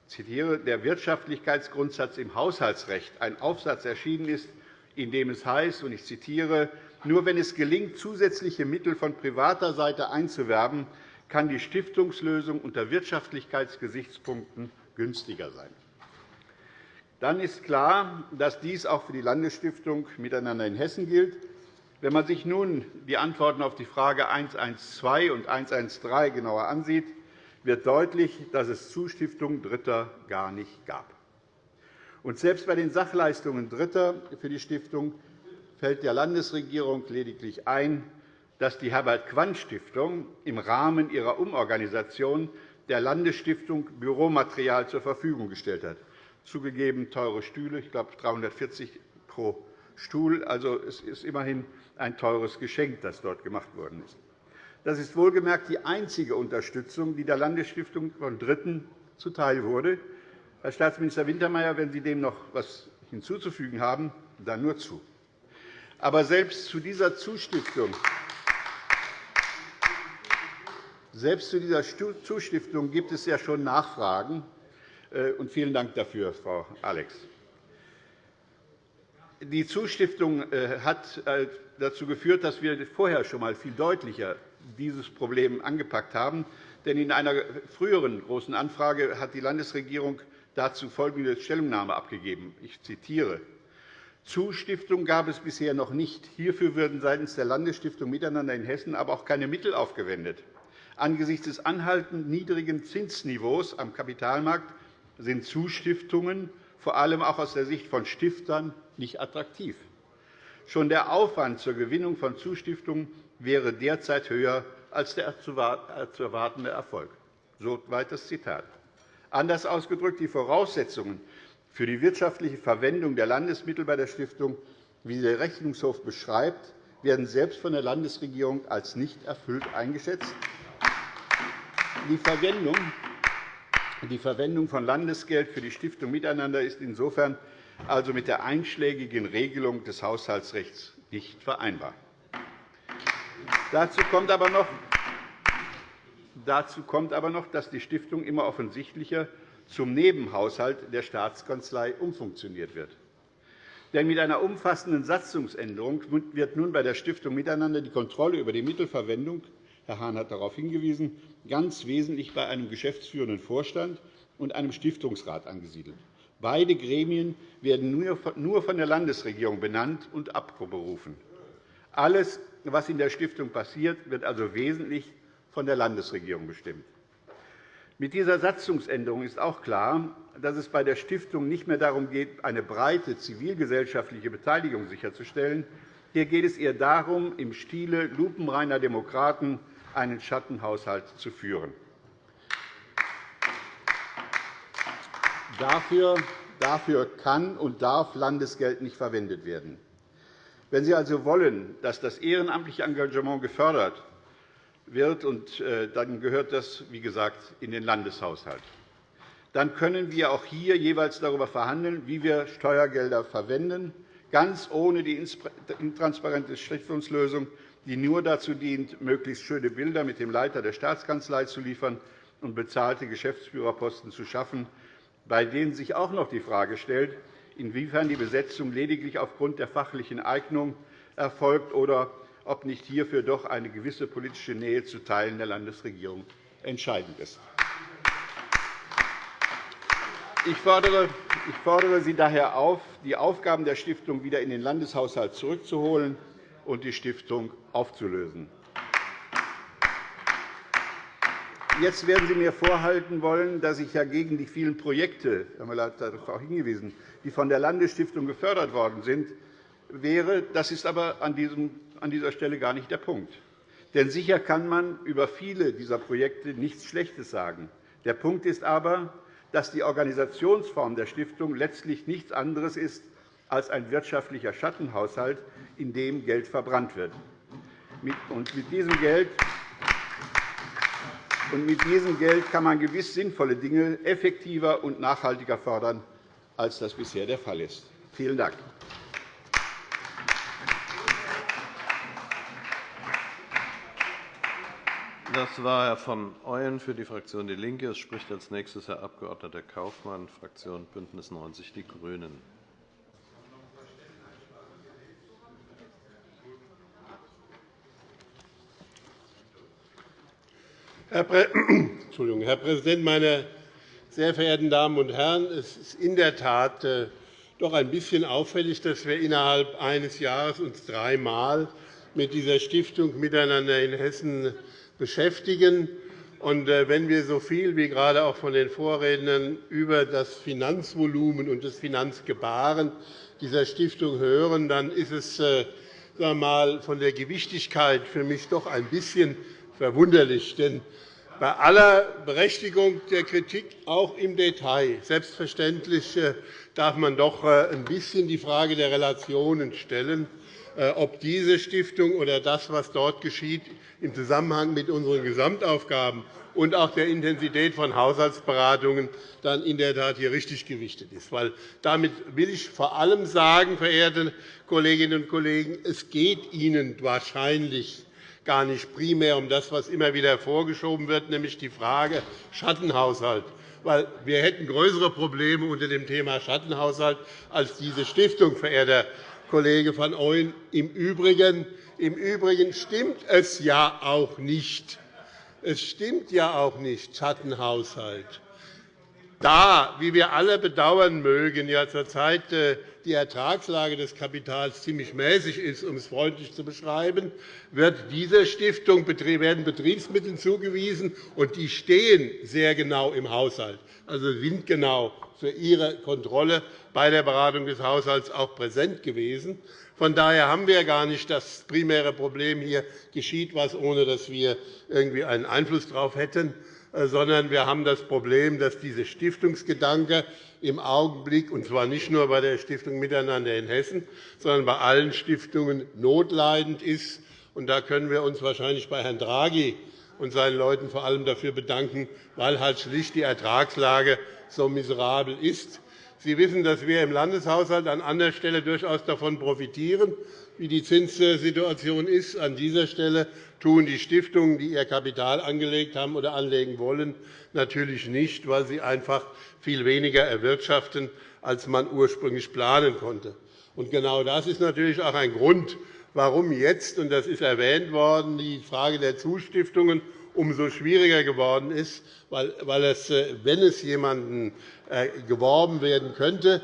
zitiere, der Wirtschaftlichkeitsgrundsatz im Haushaltsrecht ein Aufsatz erschienen ist, in dem es heißt, und ich zitiere, nur wenn es gelingt, zusätzliche Mittel von privater Seite einzuwerben, kann die Stiftungslösung unter Wirtschaftlichkeitsgesichtspunkten günstiger sein. Dann ist klar, dass dies auch für die Landesstiftung Miteinander in Hessen gilt. Wenn man sich nun die Antworten auf die Frage 112 und 113 genauer ansieht, wird deutlich, dass es Zustiftungen Dritter gar nicht gab. Und selbst bei den Sachleistungen Dritter für die Stiftung fällt der Landesregierung lediglich ein, dass die Herbert-Quandt-Stiftung im Rahmen ihrer Umorganisation der Landesstiftung Büromaterial zur Verfügung gestellt hat. Zugegeben teure Stühle, ich glaube 340 pro Stuhl. Also, es ist immerhin ein teures Geschenk, das dort gemacht worden ist. Das ist wohlgemerkt die einzige Unterstützung, die der Landesstiftung von Dritten zuteil wurde. Herr Staatsminister Wintermeyer, wenn Sie dem noch etwas hinzuzufügen haben, dann nur zu. Aber selbst zu dieser Zustiftung selbst zu dieser Zustiftung gibt es ja schon Nachfragen. Äh, vielen Dank dafür, Frau Alex. Die Zustiftung äh, hat äh, dazu geführt, dass wir vorher schon einmal viel deutlicher dieses Problem angepackt haben. Denn in einer früheren Großen Anfrage hat die Landesregierung dazu folgende Stellungnahme abgegeben. Ich zitiere. Zustiftung gab es bisher noch nicht. Hierfür würden seitens der Landesstiftung Miteinander in Hessen aber auch keine Mittel aufgewendet. Angesichts des anhaltend niedrigen Zinsniveaus am Kapitalmarkt sind Zustiftungen vor allem auch aus der Sicht von Stiftern nicht attraktiv. Schon der Aufwand zur Gewinnung von Zustiftungen wäre derzeit höher als der zu erwartende Erfolg. Soweit das Zitat. Anders ausgedrückt, die Voraussetzungen für die wirtschaftliche Verwendung der Landesmittel bei der Stiftung, wie der Rechnungshof beschreibt, werden selbst von der Landesregierung als nicht erfüllt eingeschätzt die Verwendung von Landesgeld für die Stiftung Miteinander ist insofern also mit der einschlägigen Regelung des Haushaltsrechts nicht vereinbar. Dazu kommt aber noch, dazu kommt aber noch dass die Stiftung immer offensichtlicher zum Nebenhaushalt der Staatskanzlei umfunktioniert wird. Denn mit einer umfassenden Satzungsänderung wird nun bei der Stiftung Miteinander die Kontrolle über die Mittelverwendung Herr Hahn hat darauf hingewiesen, ganz wesentlich bei einem geschäftsführenden Vorstand und einem Stiftungsrat angesiedelt. Beide Gremien werden nur von der Landesregierung benannt und abberufen. Alles, was in der Stiftung passiert, wird also wesentlich von der Landesregierung bestimmt. Mit dieser Satzungsänderung ist auch klar, dass es bei der Stiftung nicht mehr darum geht, eine breite zivilgesellschaftliche Beteiligung sicherzustellen. Hier geht es eher darum, im Stile lupenreiner Demokraten einen Schattenhaushalt zu führen. Dafür kann und darf Landesgeld nicht verwendet werden. Wenn Sie also wollen, dass das ehrenamtliche Engagement gefördert wird, und äh, dann gehört das, wie gesagt, in den Landeshaushalt. Dann können wir auch hier jeweils darüber verhandeln, wie wir Steuergelder verwenden, ganz ohne die intransparente Stiftungslösung, die nur dazu dient, möglichst schöne Bilder mit dem Leiter der Staatskanzlei zu liefern und bezahlte Geschäftsführerposten zu schaffen, bei denen sich auch noch die Frage stellt, inwiefern die Besetzung lediglich aufgrund der fachlichen Eignung erfolgt oder ob nicht hierfür doch eine gewisse politische Nähe zu Teilen der Landesregierung entscheidend ist. Ich fordere Sie daher auf, die Aufgaben der Stiftung wieder in den Landeshaushalt zurückzuholen und die Stiftung aufzulösen. Jetzt werden Sie mir vorhalten wollen, dass ich ja gegen die vielen Projekte, Herr Müller hat darauf hingewiesen, die von der Landesstiftung gefördert worden sind, wäre. Das ist aber an dieser Stelle gar nicht der Punkt. Denn sicher kann man über viele dieser Projekte nichts Schlechtes sagen. Der Punkt ist aber, dass die Organisationsform der Stiftung letztlich nichts anderes ist als ein wirtschaftlicher Schattenhaushalt, in dem Geld verbrannt wird. Mit diesem Geld und mit diesem Geld kann man gewiss sinnvolle Dinge effektiver und nachhaltiger fördern, als das bisher der Fall ist. Vielen Dank. Das war Herr von Ooyen für die Fraktion DIE LINKE. Es spricht als nächstes Herr Abg. Kaufmann, Fraktion BÜNDNIS 90 die GRÜNEN. Herr Präsident, meine sehr verehrten Damen und Herren! Es ist in der Tat äh, doch ein bisschen auffällig, dass wir uns innerhalb eines Jahres uns dreimal mit dieser Stiftung miteinander in Hessen beschäftigen. Äh, wenn wir so viel wie gerade auch von den Vorrednern über das Finanzvolumen und das Finanzgebaren dieser Stiftung hören, dann ist es äh, sagen mal, von der Gewichtigkeit für mich doch ein bisschen verwunderlich. Denn bei aller Berechtigung der Kritik, auch im Detail, selbstverständlich äh, darf man doch äh, ein bisschen die Frage der Relationen stellen, äh, ob diese Stiftung oder das, was dort geschieht, im Zusammenhang mit unseren Gesamtaufgaben und auch der Intensität von Haushaltsberatungen dann in der Tat hier richtig gewichtet ist. Weil damit will ich vor allem sagen, verehrte Kolleginnen und Kollegen, es geht Ihnen wahrscheinlich gar nicht primär um das, was immer wieder vorgeschoben wird, nämlich die Frage Schattenhaushalt. Weil wir hätten größere Probleme unter dem Thema Schattenhaushalt als diese Stiftung, verehrter Kollege van Ooyen. Im Übrigen, Im Übrigen stimmt es ja auch nicht. Es stimmt ja auch nicht, Schattenhaushalt. Da, wie wir alle bedauern mögen, ja zurzeit äh, die Ertragslage des Kapitals ziemlich mäßig ist, um es freundlich zu beschreiben, wird dieser Stiftung werden Betriebsmittel zugewiesen, und die stehen sehr genau im Haushalt, also sind genau für Ihre Kontrolle bei der Beratung des Haushalts auch präsent gewesen. Von daher haben wir gar nicht das primäre Problem, hier geschieht etwas, ohne dass wir irgendwie einen Einfluss darauf hätten. Äh, sondern wir haben das Problem, dass dieser Stiftungsgedanke im Augenblick, und zwar nicht nur bei der Stiftung Miteinander in Hessen, sondern bei allen Stiftungen notleidend ist. da können wir uns wahrscheinlich bei Herrn Draghi und seinen Leuten vor allem dafür bedanken, weil halt schlicht die Ertragslage so miserabel ist. Sie wissen, dass wir im Landeshaushalt an anderer Stelle durchaus davon profitieren, wie die Zinssituation ist. An dieser Stelle tun die Stiftungen, die ihr Kapital angelegt haben oder anlegen wollen, natürlich nicht, weil sie einfach viel weniger erwirtschaften, als man ursprünglich planen konnte. genau das ist natürlich auch ein Grund, warum jetzt, und das ist erwähnt worden, die Frage der Zustiftungen umso schwieriger geworden ist, weil es, wenn es jemanden äh, geworben werden könnte,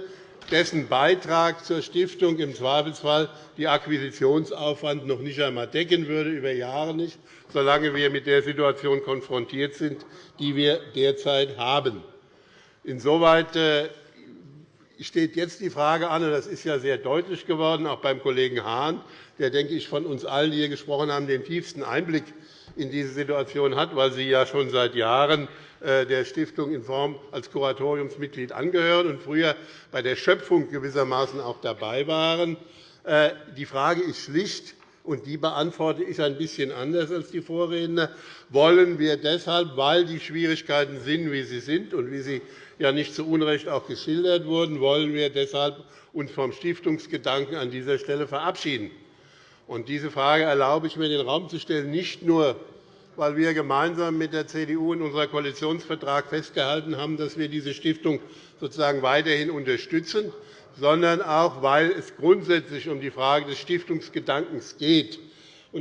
dessen Beitrag zur Stiftung im Zweifelsfall die Akquisitionsaufwand noch nicht einmal decken würde, über Jahre nicht, solange wir mit der Situation konfrontiert sind, die wir derzeit haben. Insoweit äh, steht jetzt die Frage an, und das ist ja sehr deutlich geworden, auch beim Kollegen Hahn, der, denke ich, von uns allen, die hier gesprochen haben, den tiefsten Einblick in diese Situation hat, weil Sie ja schon seit Jahren der Stiftung in Form als Kuratoriumsmitglied angehören und früher bei der Schöpfung gewissermaßen auch dabei waren. Äh, die Frage ist schlicht, und die beantworte ich ein bisschen anders als die Vorredner. Wollen wir deshalb, weil die Schwierigkeiten sind, wie sie sind und wie sie ja nicht zu Unrecht auch geschildert wurden, wollen wir deshalb uns vom Stiftungsgedanken an dieser Stelle verabschieden? Und diese Frage erlaube ich mir, in den Raum zu stellen, nicht nur, weil wir gemeinsam mit der CDU in unserem Koalitionsvertrag festgehalten haben, dass wir diese Stiftung sozusagen weiterhin unterstützen, sondern auch, weil es grundsätzlich um die Frage des Stiftungsgedankens geht.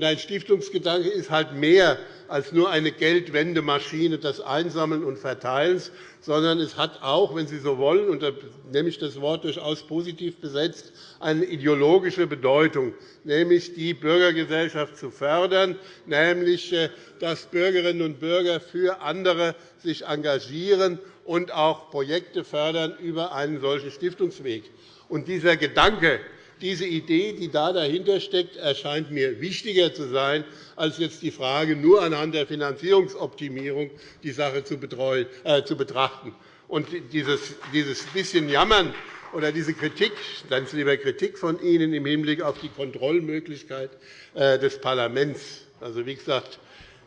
Ein Stiftungsgedanke ist halt mehr als nur eine Geldwendemaschine des Einsammelns und Verteilens, sondern es hat auch, wenn Sie so wollen, und da nehme ich das Wort durchaus positiv besetzt, eine ideologische Bedeutung, nämlich die Bürgergesellschaft zu fördern, nämlich äh, dass Bürgerinnen und Bürger für andere sich engagieren und auch Projekte fördern über einen solchen Stiftungsweg. Und dieser Gedanke, diese Idee, die da dahinter steckt, erscheint mir wichtiger zu sein, als jetzt die Frage, nur anhand der Finanzierungsoptimierung die Sache zu, äh, betrachten. Und dieses, dieses bisschen Jammern oder diese Kritik, dann lieber Kritik von Ihnen im Hinblick auf die Kontrollmöglichkeit äh, des Parlaments. Also, wie gesagt,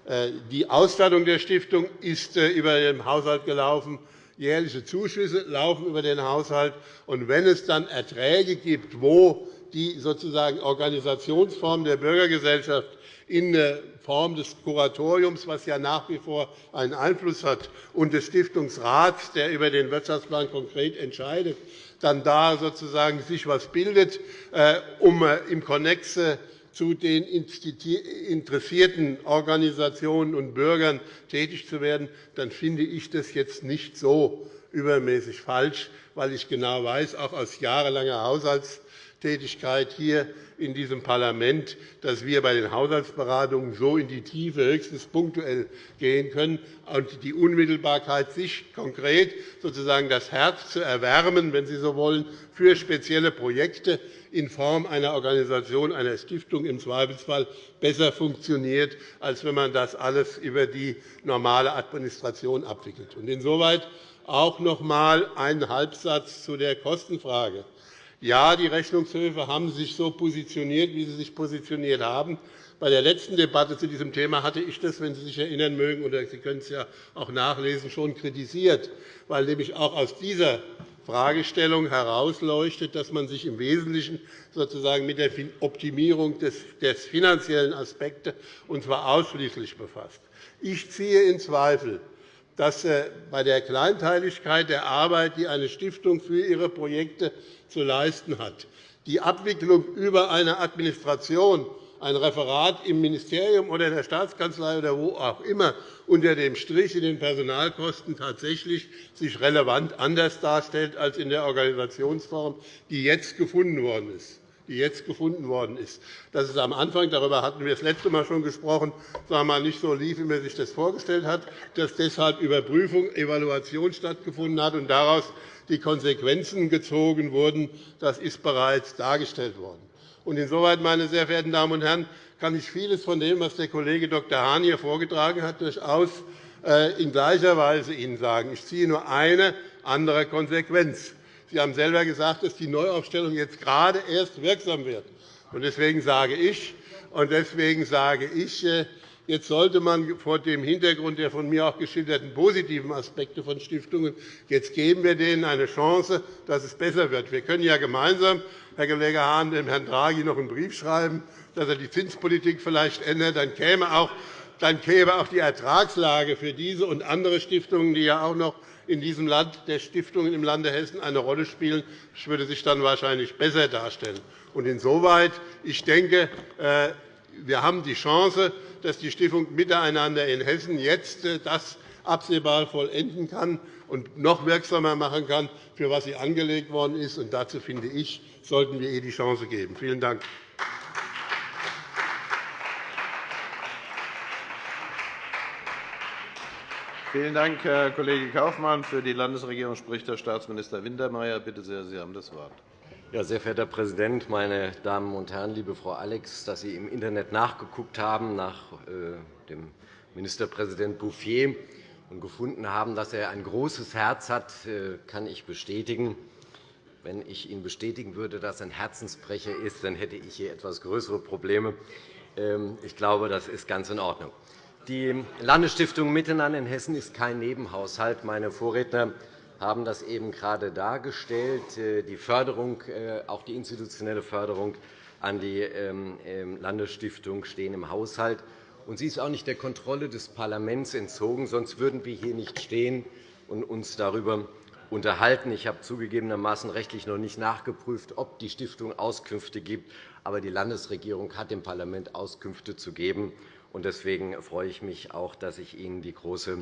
äh, die Ausstattung der Stiftung ist über den Haushalt gelaufen jährliche Zuschüsse laufen über den Haushalt. Und wenn es dann Erträge gibt, wo die sozusagen Organisationsform der Bürgergesellschaft in Form des Kuratoriums, was ja nach wie vor einen Einfluss hat, und des Stiftungsrats, der über den Wirtschaftsplan konkret entscheidet, dann da sozusagen sich etwas bildet, äh, um äh, im Konnex zu den interessierten Organisationen und Bürgern tätig zu werden, dann finde ich das jetzt nicht so übermäßig falsch, weil ich genau weiß, auch aus jahrelanger Haushalts Tätigkeit hier in diesem Parlament, dass wir bei den Haushaltsberatungen so in die Tiefe höchstens punktuell gehen können und die Unmittelbarkeit, sich konkret sozusagen das Herz zu erwärmen, wenn Sie so wollen, für spezielle Projekte in Form einer Organisation, einer Stiftung im Zweifelsfall besser funktioniert, als wenn man das alles über die normale Administration abwickelt. Insoweit auch noch einmal ein Halbsatz zu der Kostenfrage. Ja, die Rechnungshöfe haben sich so positioniert, wie sie sich positioniert haben. Bei der letzten Debatte zu diesem Thema hatte ich das, wenn Sie sich erinnern mögen, oder Sie können es ja auch nachlesen, schon kritisiert, weil nämlich auch aus dieser Fragestellung herausleuchtet, dass man sich im Wesentlichen sozusagen mit der Optimierung des finanziellen Aspekts, und zwar ausschließlich befasst. Ich ziehe in Zweifel, dass äh, bei der Kleinteiligkeit der Arbeit, die eine Stiftung für ihre Projekte zu leisten hat, die Abwicklung über eine Administration, ein Referat im Ministerium oder der Staatskanzlei oder wo auch immer unter dem Strich in den Personalkosten tatsächlich sich relevant anders darstellt als in der Organisationsform, die jetzt gefunden worden ist die jetzt gefunden worden ist. Dass es am Anfang, darüber hatten wir das letzte Mal schon gesprochen, wir, nicht so lief, wie man sich das vorgestellt hat, dass deshalb Überprüfung, Evaluation stattgefunden hat und daraus die Konsequenzen gezogen wurden, das ist bereits dargestellt worden. Insoweit, meine sehr verehrten Damen und Herren, kann ich vieles von dem, was der Kollege Dr. Hahn hier vorgetragen hat, durchaus äh, in gleicher Weise Ihnen sagen. Ich ziehe nur eine andere Konsequenz. Sie haben selber gesagt, dass die Neuaufstellung jetzt gerade erst wirksam wird. Deswegen sage ich, und deswegen sage ich äh, Jetzt sollte man vor dem Hintergrund der von mir auch geschilderten positiven Aspekte von Stiftungen jetzt geben wir denen eine Chance, dass es besser wird. Wir können ja gemeinsam, Herr Kollege Hahn, dem Herrn Draghi noch einen Brief schreiben, dass er die Zinspolitik vielleicht ändert. Dann käme auch dann käme auch die Ertragslage für diese und andere Stiftungen, die ja auch noch in diesem Land der Stiftungen im Lande Hessen eine Rolle spielen, das würde sich dann wahrscheinlich besser darstellen. Insoweit, ich denke, äh, wir haben die Chance, dass die Stiftung Miteinander in Hessen jetzt äh, das absehbar vollenden kann und noch wirksamer machen kann, für was sie angelegt worden ist. Und dazu, finde ich, sollten wir ihr die Chance geben. Vielen Dank. Vielen Dank, Herr Kollege Kaufmann. Für die Landesregierung spricht Herr Staatsminister Wintermeyer. Bitte sehr, Sie haben das Wort. Ja, sehr verehrter Herr Präsident, meine Damen und Herren! Liebe Frau Alex, dass Sie im Internet nachgeguckt haben nach äh, dem Ministerpräsident Bouffier und gefunden haben, dass er ein großes Herz hat, äh, kann ich bestätigen. Wenn ich Ihnen bestätigen würde, dass er ein Herzensbrecher ist, dann hätte ich hier etwas größere Probleme. Ähm, ich glaube, das ist ganz in Ordnung. Die Landesstiftung Miteinander in Hessen ist kein Nebenhaushalt. Meine Vorredner haben das eben gerade dargestellt. Äh, die Förderung, äh, auch die institutionelle Förderung an die ähm, ähm, Landesstiftung stehen im Haushalt. Und sie ist auch nicht der Kontrolle des Parlaments entzogen, sonst würden wir hier nicht stehen und uns darüber unterhalten. Ich habe zugegebenermaßen rechtlich noch nicht nachgeprüft, ob die Stiftung Auskünfte gibt. Aber die Landesregierung hat dem Parlament Auskünfte zu geben. Deswegen freue ich mich auch, dass ich Ihnen die Große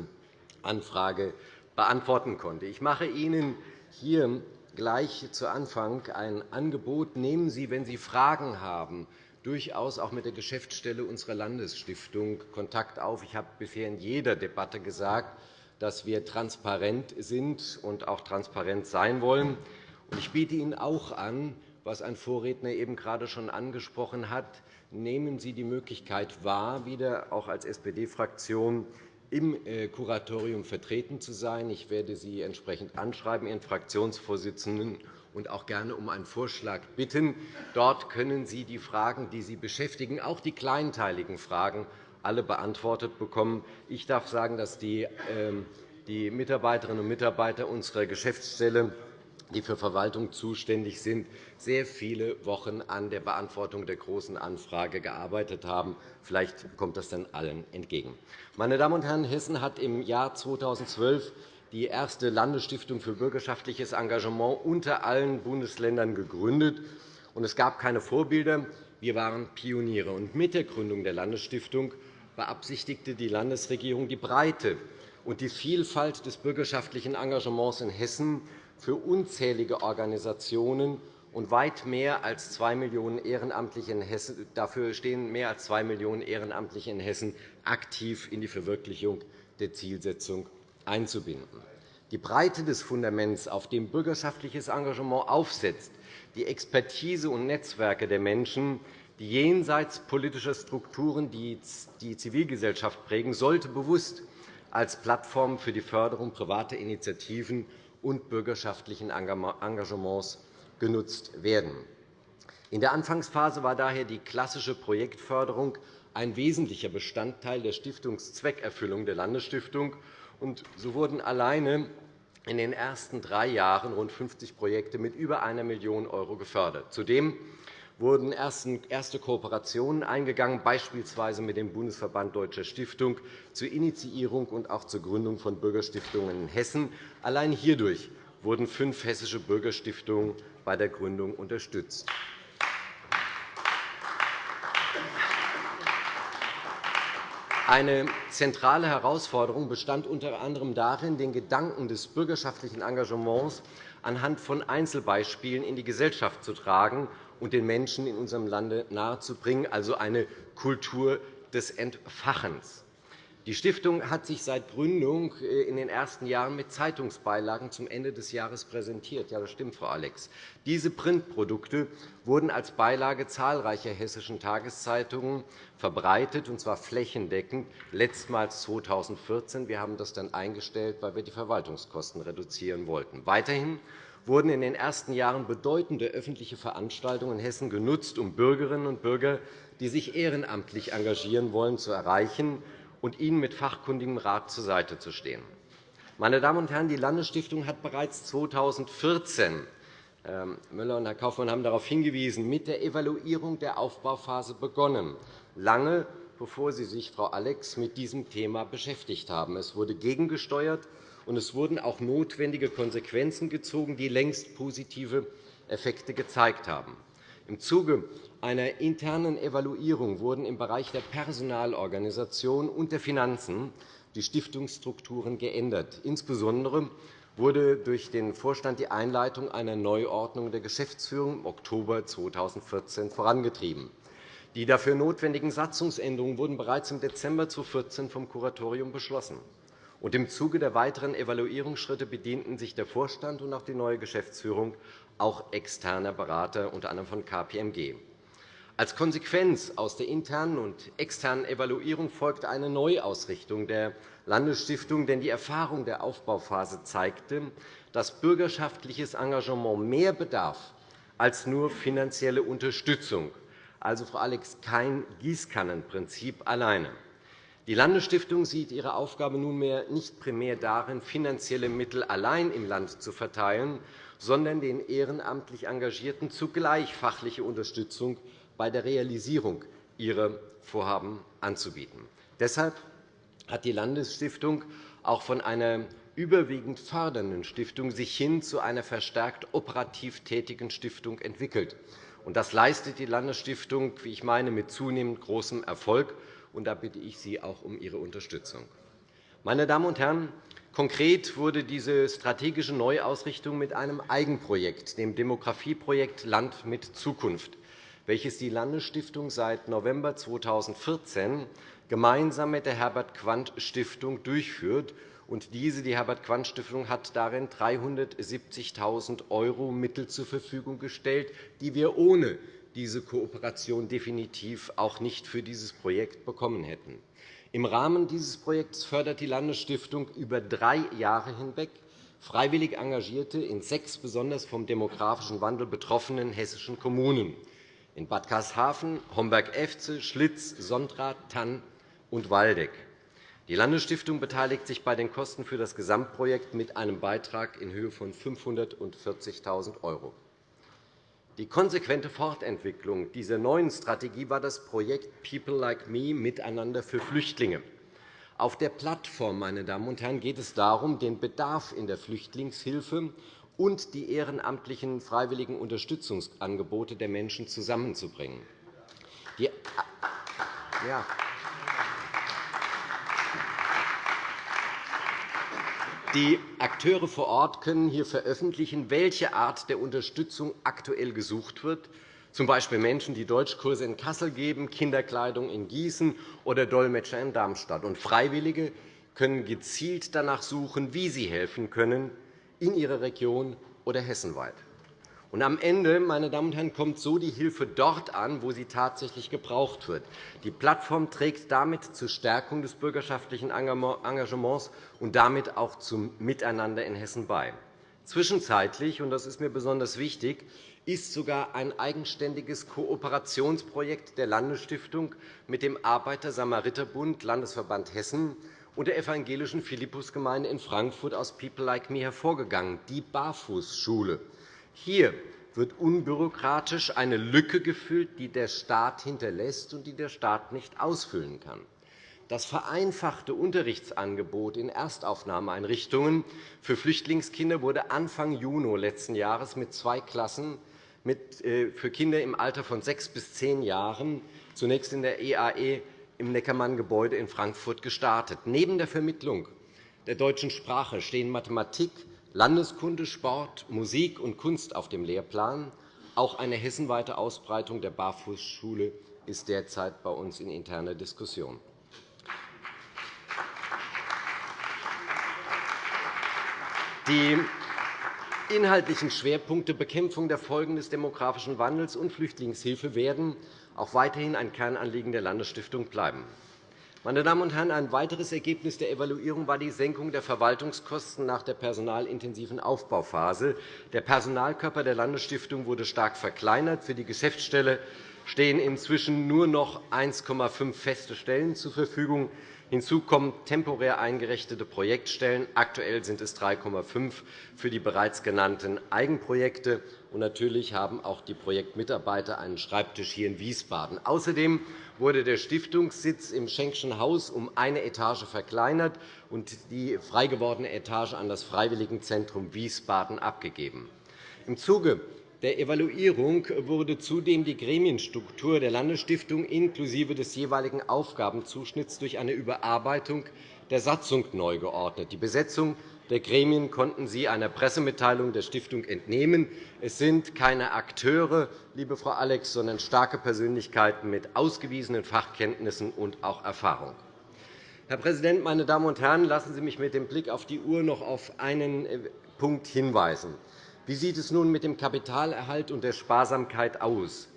Anfrage beantworten konnte. Ich mache Ihnen hier gleich zu Anfang ein Angebot. Nehmen Sie, wenn Sie Fragen haben, durchaus auch mit der Geschäftsstelle unserer Landesstiftung Kontakt auf. Ich habe bisher in jeder Debatte gesagt, dass wir transparent sind und auch transparent sein wollen. Ich biete Ihnen auch an, was ein Vorredner eben gerade schon angesprochen hat, nehmen Sie die Möglichkeit wahr, wieder auch als SPD-Fraktion im äh, Kuratorium vertreten zu sein. Ich werde Sie entsprechend anschreiben, Ihren Fraktionsvorsitzenden, und auch gerne um einen Vorschlag bitten. Dort können Sie die Fragen, die Sie beschäftigen, auch die kleinteiligen Fragen, alle beantwortet bekommen. Ich darf sagen, dass die ähm, Mitarbeiterinnen und Mitarbeiter unserer Geschäftsstelle die für Verwaltung zuständig sind, sehr viele Wochen an der Beantwortung der Großen Anfrage gearbeitet haben. Vielleicht kommt das dann allen entgegen. Meine Damen und Herren, Hessen hat im Jahr 2012 die erste Landesstiftung für bürgerschaftliches Engagement unter allen Bundesländern gegründet. Es gab keine Vorbilder. Wir waren Pioniere. Mit der Gründung der Landesstiftung beabsichtigte die Landesregierung, die Breite und die Vielfalt des bürgerschaftlichen Engagements in Hessen für unzählige Organisationen und weit mehr als 2 Millionen Ehrenamtliche in Hessen, dafür stehen mehr als 2 Millionen Ehrenamtliche in Hessen aktiv in die Verwirklichung der Zielsetzung einzubinden. Die Breite des Fundaments, auf dem bürgerschaftliches Engagement aufsetzt, die Expertise und Netzwerke der Menschen, die jenseits politischer Strukturen die Zivilgesellschaft prägen, sollte bewusst als Plattform für die Förderung privater Initiativen und bürgerschaftlichen Engagements genutzt werden. In der Anfangsphase war daher die klassische Projektförderung ein wesentlicher Bestandteil der Stiftungszweckerfüllung der Landesstiftung. So wurden alleine in den ersten drei Jahren rund 50 Projekte mit über 1 Million € gefördert. Zudem wurden erste Kooperationen eingegangen, beispielsweise mit dem Bundesverband Deutscher Stiftung zur Initiierung und auch zur Gründung von Bürgerstiftungen in Hessen. Allein hierdurch wurden fünf hessische Bürgerstiftungen bei der Gründung unterstützt. Eine zentrale Herausforderung bestand unter anderem darin, den Gedanken des bürgerschaftlichen Engagements anhand von Einzelbeispielen in die Gesellschaft zu tragen und den Menschen in unserem Lande nahezubringen, also eine Kultur des Entfachens. Die Stiftung hat sich seit Gründung äh, in den ersten Jahren mit Zeitungsbeilagen zum Ende des Jahres präsentiert. Ja, das stimmt, Frau Alex. Diese Printprodukte wurden als Beilage zahlreicher hessischen Tageszeitungen verbreitet, und zwar flächendeckend, letztmals 2014. Wir haben das dann eingestellt, weil wir die Verwaltungskosten reduzieren wollten. Weiterhin wurden in den ersten Jahren bedeutende öffentliche Veranstaltungen in Hessen genutzt, um Bürgerinnen und Bürger, die sich ehrenamtlich engagieren wollen, zu erreichen und ihnen mit fachkundigem Rat zur Seite zu stehen. Meine Damen und Herren, die Landesstiftung hat bereits 2014 Herr Müller und Herr Kaufmann haben darauf hingewiesen, mit der Evaluierung der Aufbauphase begonnen, lange bevor Sie sich, Frau Alex, mit diesem Thema beschäftigt haben. Es wurde gegengesteuert, und es wurden auch notwendige Konsequenzen gezogen, die längst positive Effekte gezeigt haben. Im Zuge einer internen Evaluierung wurden im Bereich der Personalorganisation und der Finanzen die Stiftungsstrukturen geändert. Insbesondere wurde durch den Vorstand die Einleitung einer Neuordnung der Geschäftsführung im Oktober 2014 vorangetrieben. Die dafür notwendigen Satzungsänderungen wurden bereits im Dezember 2014 vom Kuratorium beschlossen. Und Im Zuge der weiteren Evaluierungsschritte bedienten sich der Vorstand und auch die neue Geschäftsführung auch externer Berater, unter anderem von KPMG. Als Konsequenz aus der internen und externen Evaluierung folgte eine Neuausrichtung der Landesstiftung, denn die Erfahrung der Aufbauphase zeigte, dass bürgerschaftliches Engagement mehr bedarf als nur finanzielle Unterstützung, also, Frau Alex, kein Gießkannenprinzip alleine. Die Landesstiftung sieht ihre Aufgabe nunmehr nicht primär darin, finanzielle Mittel allein im Land zu verteilen, sondern den ehrenamtlich Engagierten zugleich fachliche Unterstützung bei der Realisierung ihrer Vorhaben anzubieten. Deshalb hat die Landesstiftung auch von einer überwiegend fördernden Stiftung sich hin zu einer verstärkt operativ tätigen Stiftung entwickelt. Das leistet die Landesstiftung, wie ich meine, mit zunehmend großem Erfolg. Und da bitte ich Sie auch um Ihre Unterstützung. Meine Damen und Herren, konkret wurde diese strategische Neuausrichtung mit einem Eigenprojekt, dem Demografieprojekt Land mit Zukunft, welches die Landesstiftung seit November 2014 gemeinsam mit der Herbert-Quandt-Stiftung durchführt. Und diese, die Herbert-Quandt-Stiftung, hat darin 370.000 € Mittel zur Verfügung gestellt, die wir ohne diese Kooperation definitiv auch nicht für dieses Projekt bekommen hätten. Im Rahmen dieses Projekts fördert die Landesstiftung über drei Jahre hinweg freiwillig Engagierte in sechs besonders vom demografischen Wandel betroffenen hessischen Kommunen in Bad Karlshafen, Homberg-Efze, Schlitz, Sontra, Tann und Waldeck. Die Landesstiftung beteiligt sich bei den Kosten für das Gesamtprojekt mit einem Beitrag in Höhe von 540.000 €. Die konsequente Fortentwicklung dieser neuen Strategie war das Projekt People Like Me Miteinander für Flüchtlinge. Auf der Plattform meine Damen und Herren, geht es darum, den Bedarf in der Flüchtlingshilfe und die ehrenamtlichen freiwilligen Unterstützungsangebote der Menschen zusammenzubringen. Die ja. Die Akteure vor Ort können hier veröffentlichen, welche Art der Unterstützung aktuell gesucht wird, z. B. Menschen, die Deutschkurse in Kassel geben, Kinderkleidung in Gießen oder Dolmetscher in Darmstadt. Und Freiwillige können gezielt danach suchen, wie sie helfen können, in ihrer Region oder hessenweit. Und am Ende meine Damen und Herren, kommt so die Hilfe dort an, wo sie tatsächlich gebraucht wird. Die Plattform trägt damit zur Stärkung des bürgerschaftlichen Engagements und damit auch zum Miteinander in Hessen bei. Zwischenzeitlich, und das ist mir besonders wichtig, ist sogar ein eigenständiges Kooperationsprojekt der Landesstiftung mit dem Arbeiter-Samariter-Bund Landesverband Hessen und der evangelischen Philippusgemeinde in Frankfurt aus People Like Me hervorgegangen, die Barfußschule. Hier wird unbürokratisch eine Lücke gefüllt, die der Staat hinterlässt und die der Staat nicht ausfüllen kann. Das vereinfachte Unterrichtsangebot in Erstaufnahmeeinrichtungen für Flüchtlingskinder wurde Anfang Juni letzten Jahres mit zwei Klassen äh, für Kinder im Alter von sechs bis zehn Jahren zunächst in der EAE im Neckermann-Gebäude in Frankfurt gestartet. Neben der Vermittlung der deutschen Sprache stehen Mathematik, Landeskunde, Sport, Musik und Kunst auf dem Lehrplan. Auch eine hessenweite Ausbreitung der Barfußschule ist derzeit bei uns in interner Diskussion. Die inhaltlichen Schwerpunkte Bekämpfung der Folgen des demografischen Wandels und Flüchtlingshilfe werden auch weiterhin ein Kernanliegen der Landesstiftung bleiben. Meine Damen und Herren, ein weiteres Ergebnis der Evaluierung war die Senkung der Verwaltungskosten nach der personalintensiven Aufbauphase. Der Personalkörper der Landesstiftung wurde stark verkleinert. Für die Geschäftsstelle stehen inzwischen nur noch 1,5 feste Stellen zur Verfügung. Hinzu kommen temporär eingerichtete Projektstellen. Aktuell sind es 3,5 für die bereits genannten Eigenprojekte. Und natürlich haben auch die Projektmitarbeiter einen Schreibtisch hier in Wiesbaden. Außerdem wurde der Stiftungssitz im Schenkschen Haus um eine Etage verkleinert und die frei gewordene Etage an das Freiwilligenzentrum Wiesbaden abgegeben. Im Zuge der Evaluierung wurde zudem die Gremienstruktur der Landesstiftung inklusive des jeweiligen Aufgabenzuschnitts durch eine Überarbeitung der Satzung neu geordnet. Die Besetzung der Gremien konnten Sie einer Pressemitteilung der Stiftung entnehmen. Es sind keine Akteure, liebe Frau Alex, sondern starke Persönlichkeiten mit ausgewiesenen Fachkenntnissen und auch Erfahrung. Herr Präsident, meine Damen und Herren! Lassen Sie mich mit dem Blick auf die Uhr noch auf einen äh, Punkt hinweisen. Wie sieht es nun mit dem Kapitalerhalt und der Sparsamkeit aus?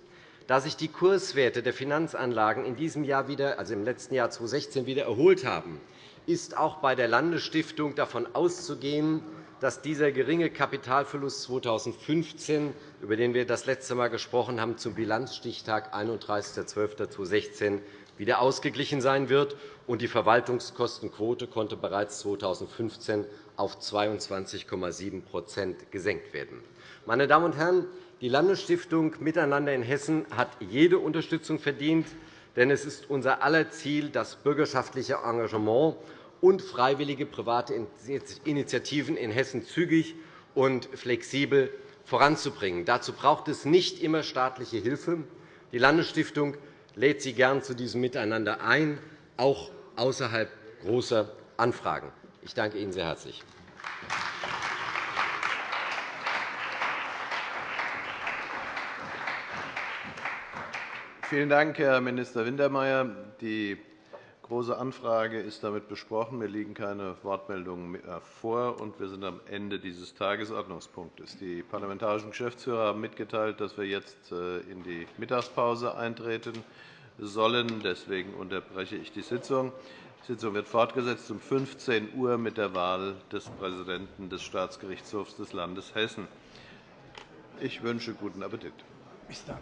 Da sich die Kurswerte der Finanzanlagen in diesem Jahr wieder, also im letzten Jahr 2016 wieder erholt haben, ist auch bei der Landesstiftung davon auszugehen, dass dieser geringe Kapitalverlust 2015, über den wir das letzte Mal gesprochen haben, zum Bilanzstichtag 31.12.2016 wieder ausgeglichen sein wird, und die Verwaltungskostenquote konnte bereits 2015 auf 22,7% gesenkt werden. Meine Damen und Herren, die Landesstiftung Miteinander in Hessen hat jede Unterstützung verdient, denn es ist unser aller Ziel, das bürgerschaftliche Engagement und freiwillige private Initiativen in Hessen zügig und flexibel voranzubringen. Dazu braucht es nicht immer staatliche Hilfe. Die Landesstiftung lädt Sie gern zu diesem Miteinander ein, auch außerhalb großer Anfragen. Ich danke Ihnen sehr herzlich. Vielen Dank, Herr Minister Wintermeyer. Die Große Anfrage ist damit besprochen. Mir liegen keine Wortmeldungen mehr vor, und wir sind am Ende dieses Tagesordnungspunktes. Die parlamentarischen Geschäftsführer haben mitgeteilt, dass wir jetzt äh, in die Mittagspause eintreten sollen. Deswegen unterbreche ich die Sitzung. Die Sitzung wird fortgesetzt um 15 Uhr mit der Wahl des Präsidenten des Staatsgerichtshofs des Landes Hessen. Ich wünsche guten Appetit. Bis dann.